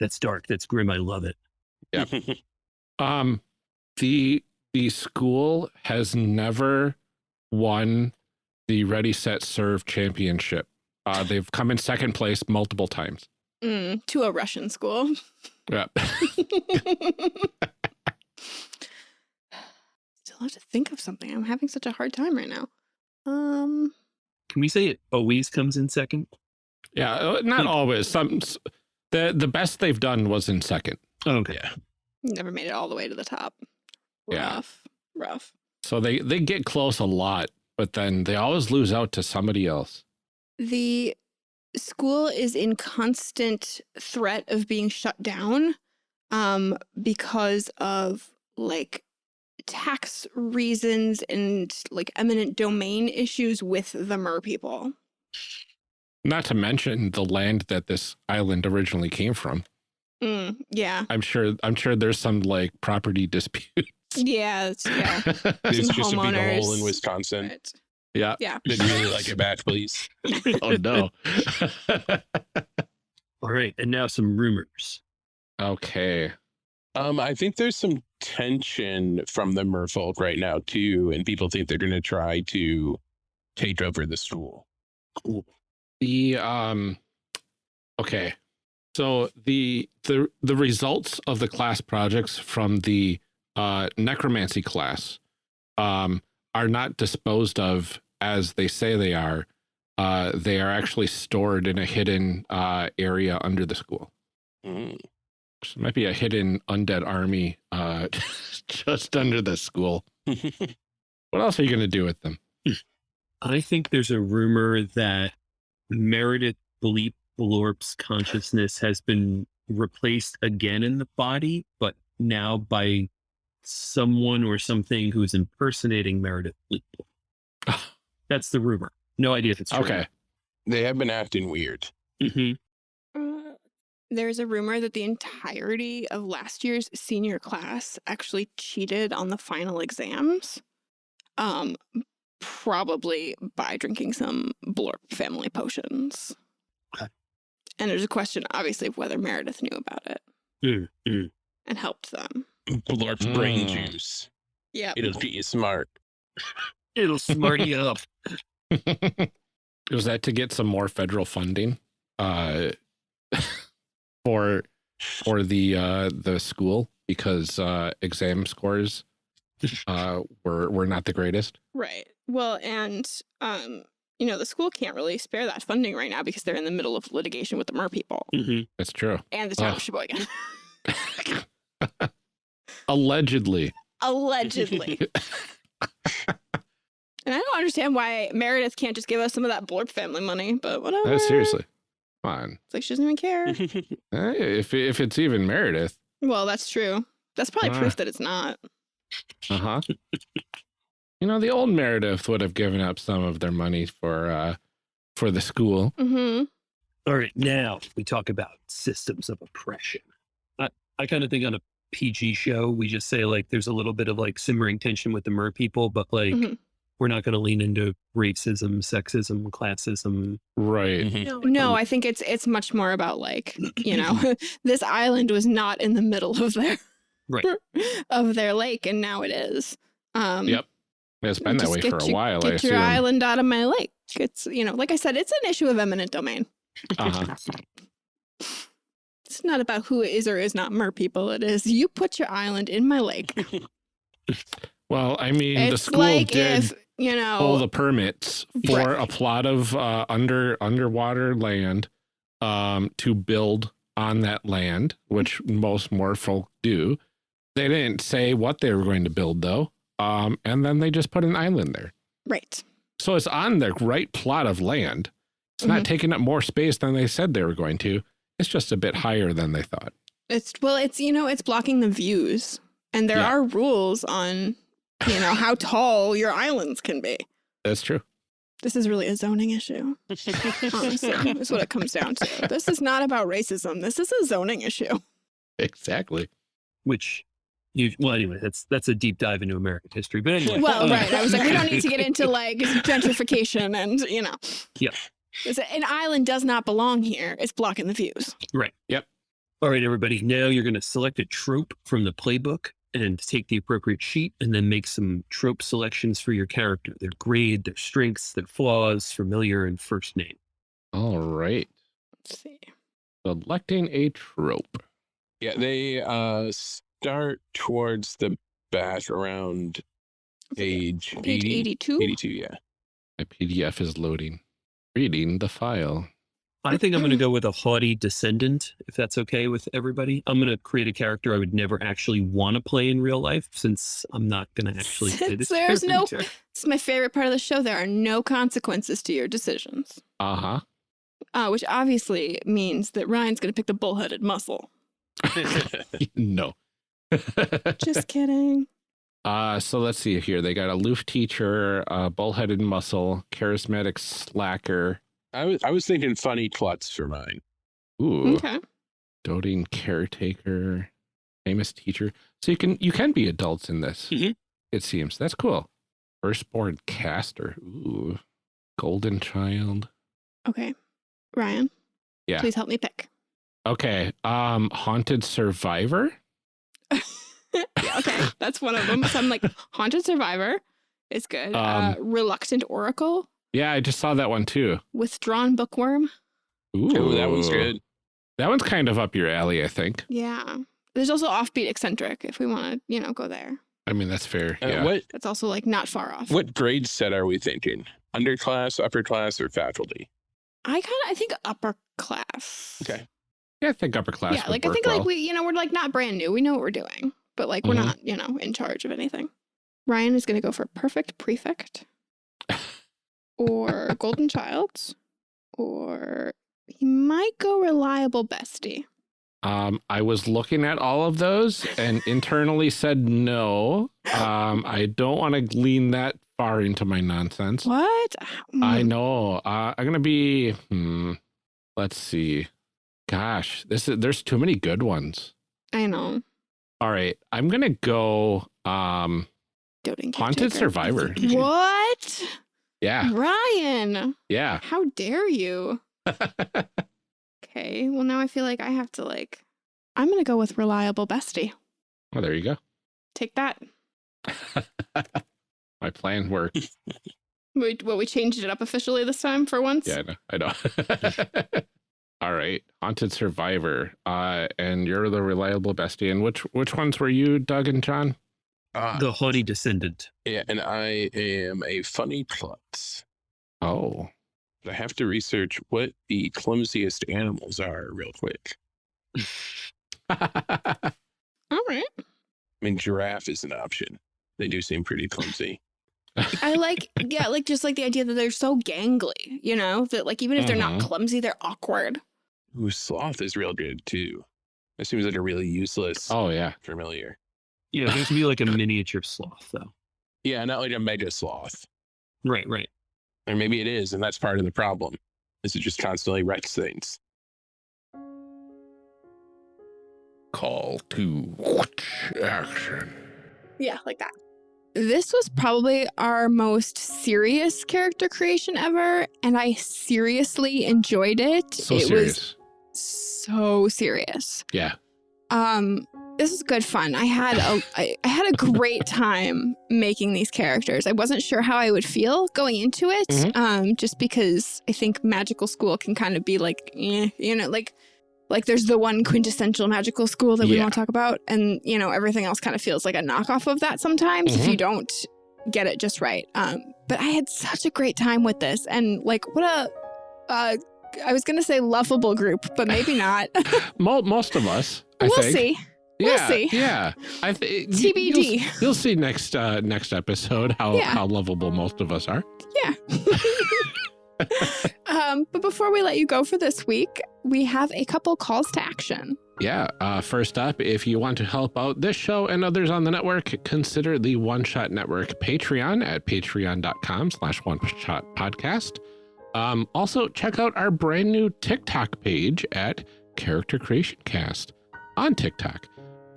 That's dark. That's grim. I love it. Um, the the school has never won the Ready Set Serve championship. Uh, they've come in second place multiple times. Mm, to a Russian school. Yeah. Still have to think of something. I'm having such a hard time right now. Um, Can we say it always comes in second? yeah. uh, Not always. Some the the best they've done was in second. Okay. yeah. never made it all the way to the top. Yeah. Rough. So they they get close a lot, but then they always lose out to somebody else. The school is in constant threat of being shut down um, because of like tax reasons and like eminent domain issues with the mer people. Not to mention the land that this island originally came from. Mm, yeah. I'm sure I'm sure there's some like property dispute. Yeah. It's, yeah. It's Some just a big hole in. Wisconsin. Right. yeah. Yeah. They'd really like it back, please. Oh no. All right. And now some rumors. okay. Um, I think there's some tension from the merfolk right now too, and people think they're going to try to take over the school. Cool. The um okay. So the the the results of the class projects from the uh necromancy class um are not disposed of as they say they are. Uh they are actually stored in a hidden uh area under the school. Mm. So it might be a hidden undead army uh just under the school. What else are you going to do with them? I think there's a rumor that Meredith Bleep Blorp's consciousness has been replaced again in the body, but now by someone or something who's impersonating Meredith Bleep. That's the rumor. No idea if it's true. Okay. They have been acting weird. hmm Uh, there's a rumor that the entirety of last year's senior class actually cheated on the final exams. Um, probably by drinking some Blorp family potions. Okay. And there's a question, obviously, of whether Meredith knew about it Mm, mm. and helped them. Blorp's brain Mm. juice. Yeah. It'll get you smart. It'll smart you up. Was that to get some more federal funding uh, for for the uh, the school because uh, exam scores uh, were were not the greatest? Right. Well, and um, you know, the school can't really spare that funding right now because they're in the middle of litigation with the Mer people hmm That's true. and the town Ugh. of Sheboygan. Allegedly. Allegedly. and I don't understand why Meredith can't just give us some of that Blorp family money, but whatever. Uh, seriously. Come on. It's like she doesn't even care. If if it's even Meredith. well, that's true. That's probably Ah. proof that it's not. Uh-huh. you know, the old Meredith would have given up some of their money for uh for the school. Mm-hmm. All right, now we talk about systems of oppression. I, I kind of think on a PG show, we just say like there's a little bit of like simmering tension with the mer people, but like Mhm. we're not going to lean into racism, sexism, classism. Right. Mhm. No, no, I think it's it's much more about like, you know, this island was not in the middle of their Right. of their lake and now it is. Um Yep. It's been that way get for a your- while, I Get your assume. island out of my lake. It's you know, like I said, it's an issue of eminent domain. Uh-huh. It's not about who is or is not mer people. It is you put your island in my lake. Well, I mean, the it's school like did if you know pull the permits for Right. a plot of uh, under underwater land um, to build on that land, which most merfolk do. They didn't say what they were going to build though, um, and then they just put an island there. right. So it's on the right plot of land. It's not taking up more space than they said they were going to. It's just a bit higher than they thought. It's well, it's you know, it's blocking the views, and there Yeah. are rules on you know how tall your islands can be. That's true. This is really a zoning issue. Honestly, is what it comes down to. This is not about racism. This is a zoning issue. Exactly. Which you well anyway, that's that's a deep dive into American history. But anyway, Well, uh, right. I was like, we don't need to get into like gentrification and you know. Yeah. It's a- An island does not belong here. It's blocking the views. Right. Yep. All right, everybody. Now you're going to select a trope from the playbook and take the appropriate sheet and then make some trope selections for your character. Their grade, their strengths, their flaws, familiar, and first name. All right. Let's see. Selecting a trope. Yeah, they uh start towards the back around age Page 80, 82. 82, yeah. My PDF is loading. Reading the file. I think I'm going to go with a haughty descendant, if that's okay with everybody. I'm going to create a character I would never actually want to play in real life since I'm not going to actually play this there's no- character. This is my favorite part of the show. There are no consequences to your decisions, Uh-huh. uh, which obviously means that Ryan's going to pick the bullheaded muscle. no. Just kidding. Uh, so let's see here. They got aloof teacher, uh, bullheaded muscle, charismatic slacker. I was I was thinking funny klutz for mine. Ooh, Okay. doting caretaker, famous teacher. So you can you can be adults in this. Mhm. It seems that's cool. Firstborn caster. Ooh, golden child. Okay. Ryan. Yeah. Please help me pick. Okay. Um, haunted survivor. yeah, okay. That's one of them. So I'm like, Haunted Survivor is good. uh, Um, Reluctant Oracle, Yeah, I just saw that one too. Withdrawn Bookworm. Ooh, Oh, that one's good. That one's kind of up your alley, I think. Yeah. There's also Offbeat Eccentric if we want to, you know, go there. I mean, that's fair. Uh, yeah. What That's also like not far off. what grade set are we thinking? Underclass, upper class, or faculty? I kind of I think upper class. Okay. Yeah, I think upper class. yeah, would like I think well. like we, you know, we're like not brand new. We know what we're doing, but like we're Mhm. not, you know, in charge of anything. Ryan is going to go for perfect prefect. or Golden Child, or he might go Reliable Bestie. Um, I was looking at all of those and internally said no. Um, I don't want to lean that far into my nonsense. What? I Mm. know. Uh, I'm gonna be. Hmm. Let's see. Gosh, this is there's too many good ones. I know. All right, I'm gonna go. Um, Doting Haunted Caretaker. Survivor. What? yeah, Ryan, yeah. how dare you? Okay, well now I feel like I have to like, I'm gonna go with Reliable Bestie. well, there you go. Take that. My plan worked. We, well, we changed it up officially this time for once. Yeah, I know. I know. All right, Haunted Survivor. Uh, and you're the reliable bestie. And which which ones were you, Doug and Jon? Uh, The haughty descendant. yeah, and I am a funny klutz. Oh, I have to research what the clumsiest animals are real quick. All right. I mean, giraffe is an option. They do seem pretty clumsy. I like, yeah, like just like the idea that they're so gangly, you know, that like even if they're not Mhm. clumsy, they're awkward. Ooh, sloth is real good too. That seems like a really useless oh yeah. familiar. Yeah, there's gonna be like a miniature sloth though. Yeah, not like a mega sloth. Right, right. Or maybe it is, and that's part of the problem. Is it just constantly wrecks things? Call to action. Yeah, like that. This was probably our most serious character creation ever, and I seriously enjoyed it. So it serious. was so serious. Yeah. Um, this was good fun. I had a I, I had a great time making these characters. I wasn't sure how I would feel going into it, Mhm. um, just because I think magical school can kind of be like, eh, you know, like like there's the one quintessential magical school that we Yeah. won't talk about, and you know everything else kind of feels like a knockoff of that sometimes if Mhm. you don't get it just right. Um, but I had such a great time with this, and like what a uh, I was gonna say lovable group, but maybe not. Mo- most of us. I we'll think. see. we'll see. Yeah. I think TBD. You'll, you'll see next uh, next episode how Yeah. how lovable most of us are. Yeah. um, but before we let you go for this week, we have a couple calls to action. Yeah. Uh, first up, if you want to help out this show and others on the network, consider the One Shot Network Patreon at patreon.com slash one shot podcast. Um, also, check out our brand new TikTok page at Character Creation Cast on TikTok.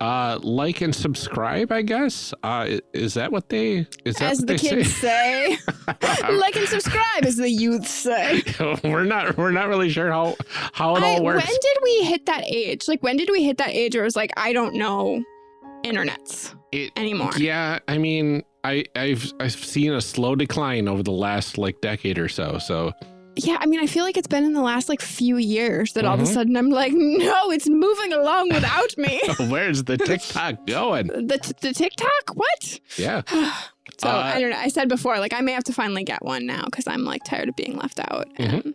Uh, like and subscribe, I guess. Uh, is that what they is that As the they kids say, like and subscribe, as the youth say. we're not we're not really sure how how it I, all works. when did we hit that age? Like, when did we hit that age where it was like, I don't know internets It- anymore? Yeah, I mean, I I've I've seen a slow decline over the last like decade or so. So Yeah, I mean, I feel like it's been in the last like few years that all of a Mhm. sudden I'm like, no, it's moving along without me. where's the TikTok going? the, the TikTok? What? Yeah. so Uh, I don't know. I said before, like I may have to finally get one now because I'm like tired of being left out. Mhm. And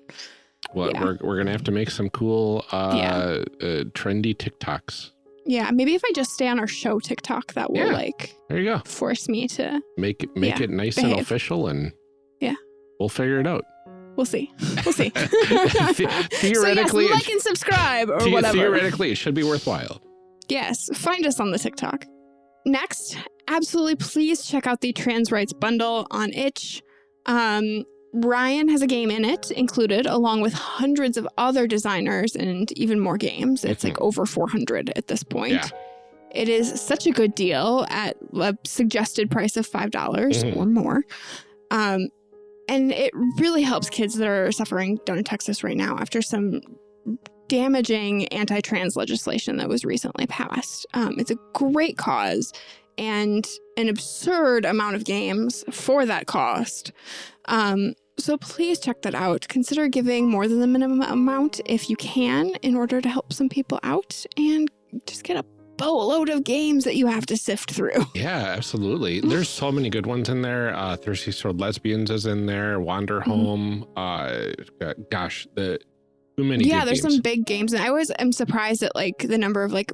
Well, Yeah. we're we're gonna have to make some cool, uh, Yeah. uh trendy TikToks. yeah, maybe if I just stay on our show TikTok, that will Yeah. like There you go. force me to. Make it make it nice and official, and Yeah. we'll figure it out. We'll see. We'll see. The- theoretically, so yes, like and subscribe or whatever. Theoretically, it should be worthwhile. Yes, find us on the TikTok. Next, absolutely please check out the trans rights bundle on itch. Um, Ryan has a game in it included, along with hundreds of other designers and even more games. It's like over 400 at this point. Yeah. It is such a good deal at a suggested price of $5 Mhm. or more. Um, and it really helps kids that are suffering down in Texas right now after some damaging anti trans legislation that was recently passed. Um, it's a great cause and an absurd amount of games for that cost. Um, so please check that out. Consider giving more than the minimum amount if you can in order to help some people out and just get a boatload of games that you have to sift through. Yeah, absolutely. There's so many good ones in there. Uh, Thirsty Sword Lesbians is in there. Wander Mm-hmm. Home. Uh, gosh, the too many. yeah, there's games. some big games, and I always am surprised at like the number of like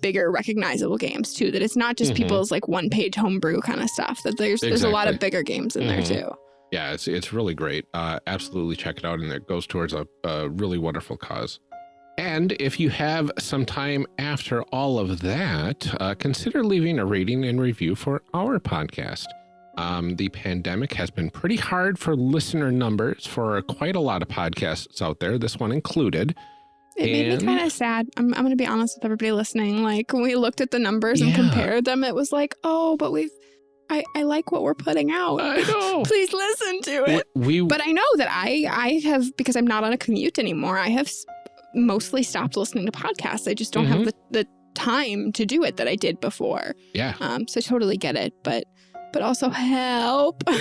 bigger recognizable games too. That it's not just Mhm. people's like one page homebrew kind of stuff. That there's there's a lot of bigger games in Mhm. there too. Yeah, it's it's really great. Uh, absolutely check it out, and it goes towards a, a really wonderful cause. And if you have some time after all of that, uh, consider leaving a rating and review for our podcast. Um, the pandemic has been pretty hard for listener numbers for quite a lot of podcasts out there, this one included. It made And- me kind of sad. I'm, I'm going to be honest with everybody listening. Like when we looked at the numbers and compared them, it was like, oh, but we've, I, I like what we're putting out. I know. Please listen to it. We, But I know that I, I have, because I'm not on a commute anymore, I have mostly stopped listening to podcasts. I just don't have Mhm. the, the time to do it that I did before. yeah, Um, so I totally get it, but but also help.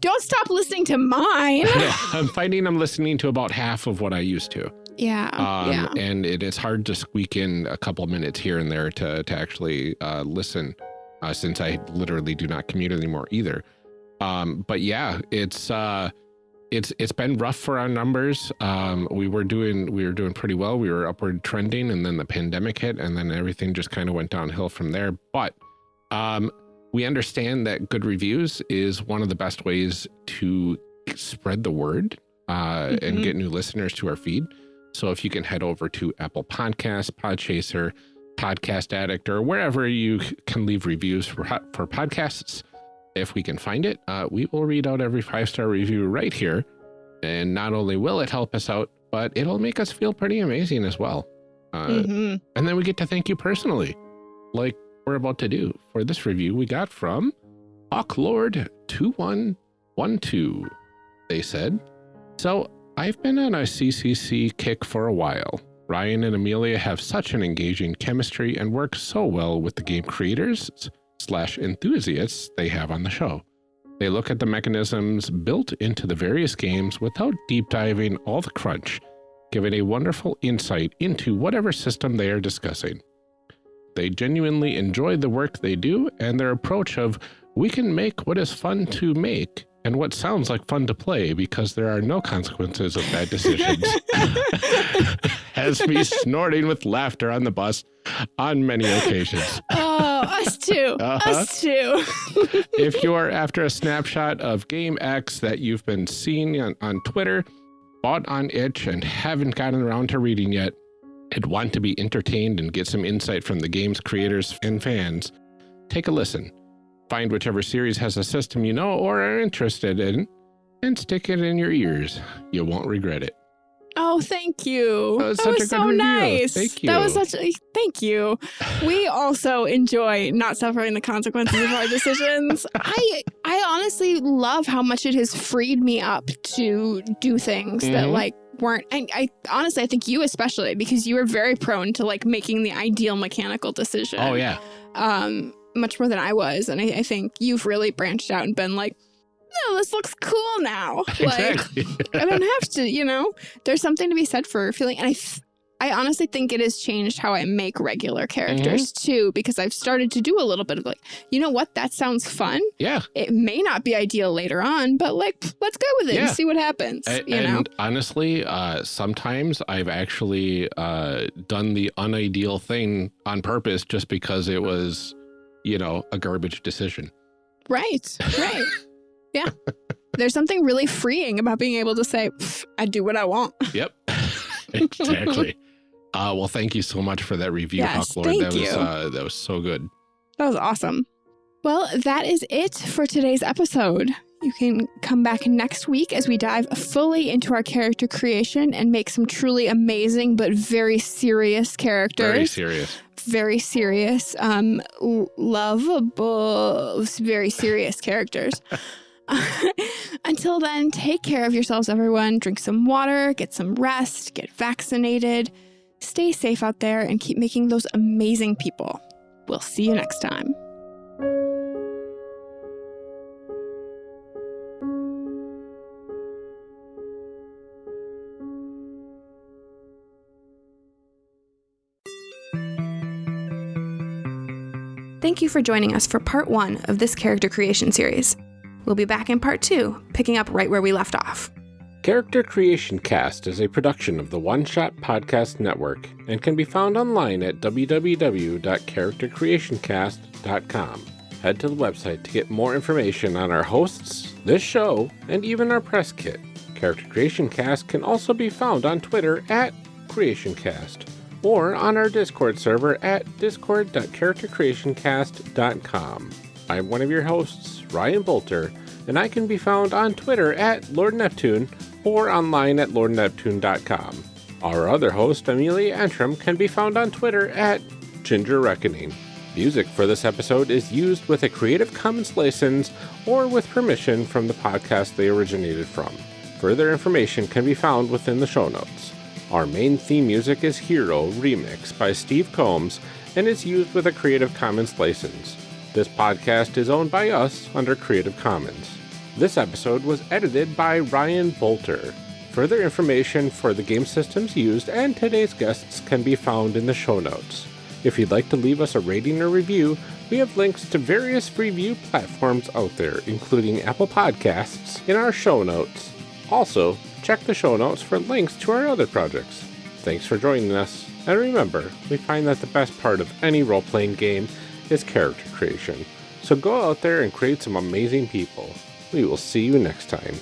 Don't stop listening to mine. yeah, I'm finding I'm listening to about half of what I used to. Yeah, Um, yeah. And it is hard to squeak in a couple minutes here and there to, to actually uh, listen uh, since I literally do not commute anymore either. Um, but yeah, it's uh, it's it's been rough for our numbers. Um, we were doing we were doing pretty well. We were upward trending, and then the pandemic hit, and then everything just kind of went downhill from there. But um, we understand that good reviews is one of the best ways to spread the word uh, and Mhm. get new listeners to our feed. So if you can head over to Apple Podcasts, Podchaser, Podcast Addict, or wherever you can leave reviews for, for podcasts, if we can find it, uh, we will read out every five star review right here. And not only will it help us out, but it'll make us feel pretty amazing as well. Uh, Mhm. And then we get to thank you personally, like we're about to do. For this review, we got from Hawklord2112. They said, So I've been on a CCC kick for a while. Ryan and Amelia have such an engaging chemistry and work so well with the game creators slash enthusiasts they have on the show. They look at the mechanisms built into the various games without deep diving all the crunch, giving a wonderful insight into whatever system they are discussing. They genuinely enjoy the work they do and their approach of we can make what is fun to make and what sounds like fun to play because there are no consequences of bad decisions. Has me snorting with laughter on the bus on many occasions. oh, us too. Uh-huh. Us too. if you're after a snapshot of Game X that you've been seeing on, on Twitter, bought on itch, and haven't gotten around to reading yet, and want to be entertained and get some insight from the game's creators and fans, take a listen. Find whichever series has a system you know or are interested in, and stick it in your ears. You won't regret it. Oh, thank you. That was that was so review. nice. Thank you. That was such a thank you. We also enjoy not suffering the consequences of our decisions. I I honestly love how much it has freed me up to do things that Mhm. like weren't and I honestly I think you especially because you were very prone to like making the ideal mechanical decision. Oh, yeah. Um much more than I was. And I, I think you've really branched out and been like, no, this looks cool now. Like Exactly. I don't have to, you know. There's something to be said for feeling, and I, th- I honestly think it has changed how I make regular characters Mm-hmm. too, because I've started to do a little bit of like, you know what, that sounds fun. yeah. It may not be ideal later on, but like, let's go with it Yeah. and see what happens. A- you know, honestly, uh, sometimes I've actually uh, done the unideal thing on purpose just because it was, you know, a garbage decision. right, right, yeah. There's something really freeing about being able to say, I do what I want. Yep, exactly. Uh, well, thank you so much for that review, Yes, Hawklord. thank that was you. uh, that was so good. That was awesome. Well, that is it for today's episode. You can come back next week as we dive fully into our character creation and make some truly amazing but very serious characters. Very serious. Very serious, um, lovable, very serious characters. Until then, take care of yourselves, everyone. Drink some water, get some rest, get vaccinated, stay safe out there, and keep making those amazing people. We'll see you next time. Thank you for joining us for part one of this character creation series. We'll be back in part two, picking up right where we left off. Character Creation Cast is a production of the One Shot Podcast Network and can be found online at www.charactercreationcast.com. head to the website to get more information on our hosts, this show, and even our press kit. Character Creation Cast can also be found on Twitter at CreationCast or on our Discord server at discord.charactercreationcast.com. I'm one of your hosts, Ryan Boelter, and I can be found on Twitter at Lord Neptune or online at lordneptune.com. Our other host, Amelia Antrim, can be found on Twitter at Ginger Reckoning. Music for this episode is used with a Creative Commons license or with permission from the podcast they originated from. Further information can be found within the show notes. Our main theme music is Hero Remix by Steve Combs and is used with a Creative Commons license. This podcast is owned by us under Creative Commons. This episode was edited by Ryan Boelter. Further information for the game systems used and today's guests can be found in the show notes. If you'd like to leave us a rating or review, we have links to various review platforms out there, including Apple Podcasts, in our show notes. Also, check the show notes for links to our other projects. Thanks for joining us, and remember, we find that the best part of any role playing game is character creation. So go out there and create some amazing people. We will see you next time.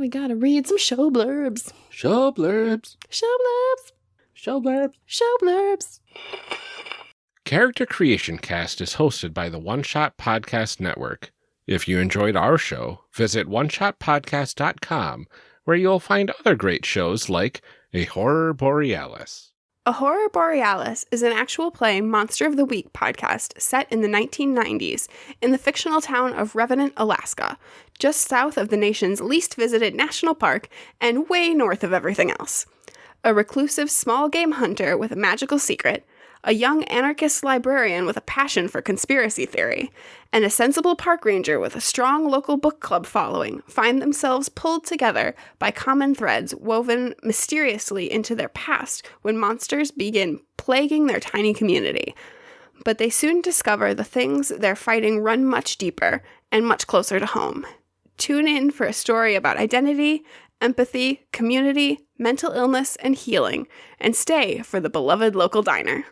We gotta read some show blurbs. Show blurbs. Show blurbs. Show blurbs. Show blurbs. Character Creation Cast is hosted by the One Shot Podcast Network. If you enjoyed our show, visit oneshotpodcast.com, where you'll find other great shows like A Horror Borealis. A Horror Borealis is an actual play Monster of the Week podcast set in the 1990s in the fictional town of Revenant, Alaska, just south of the nation's least visited national park and way north of everything else. A reclusive small game hunter with a magical secret, a young anarchist librarian with a passion for conspiracy theory, and a sensible park ranger with a strong local book club following find themselves pulled together by common threads woven mysteriously into their past when monsters begin plaguing their tiny community. But they soon discover the things they're fighting run much deeper and much closer to home. Tune in for a story about identity, empathy, community, mental illness, and healing, and stay for the beloved local diner.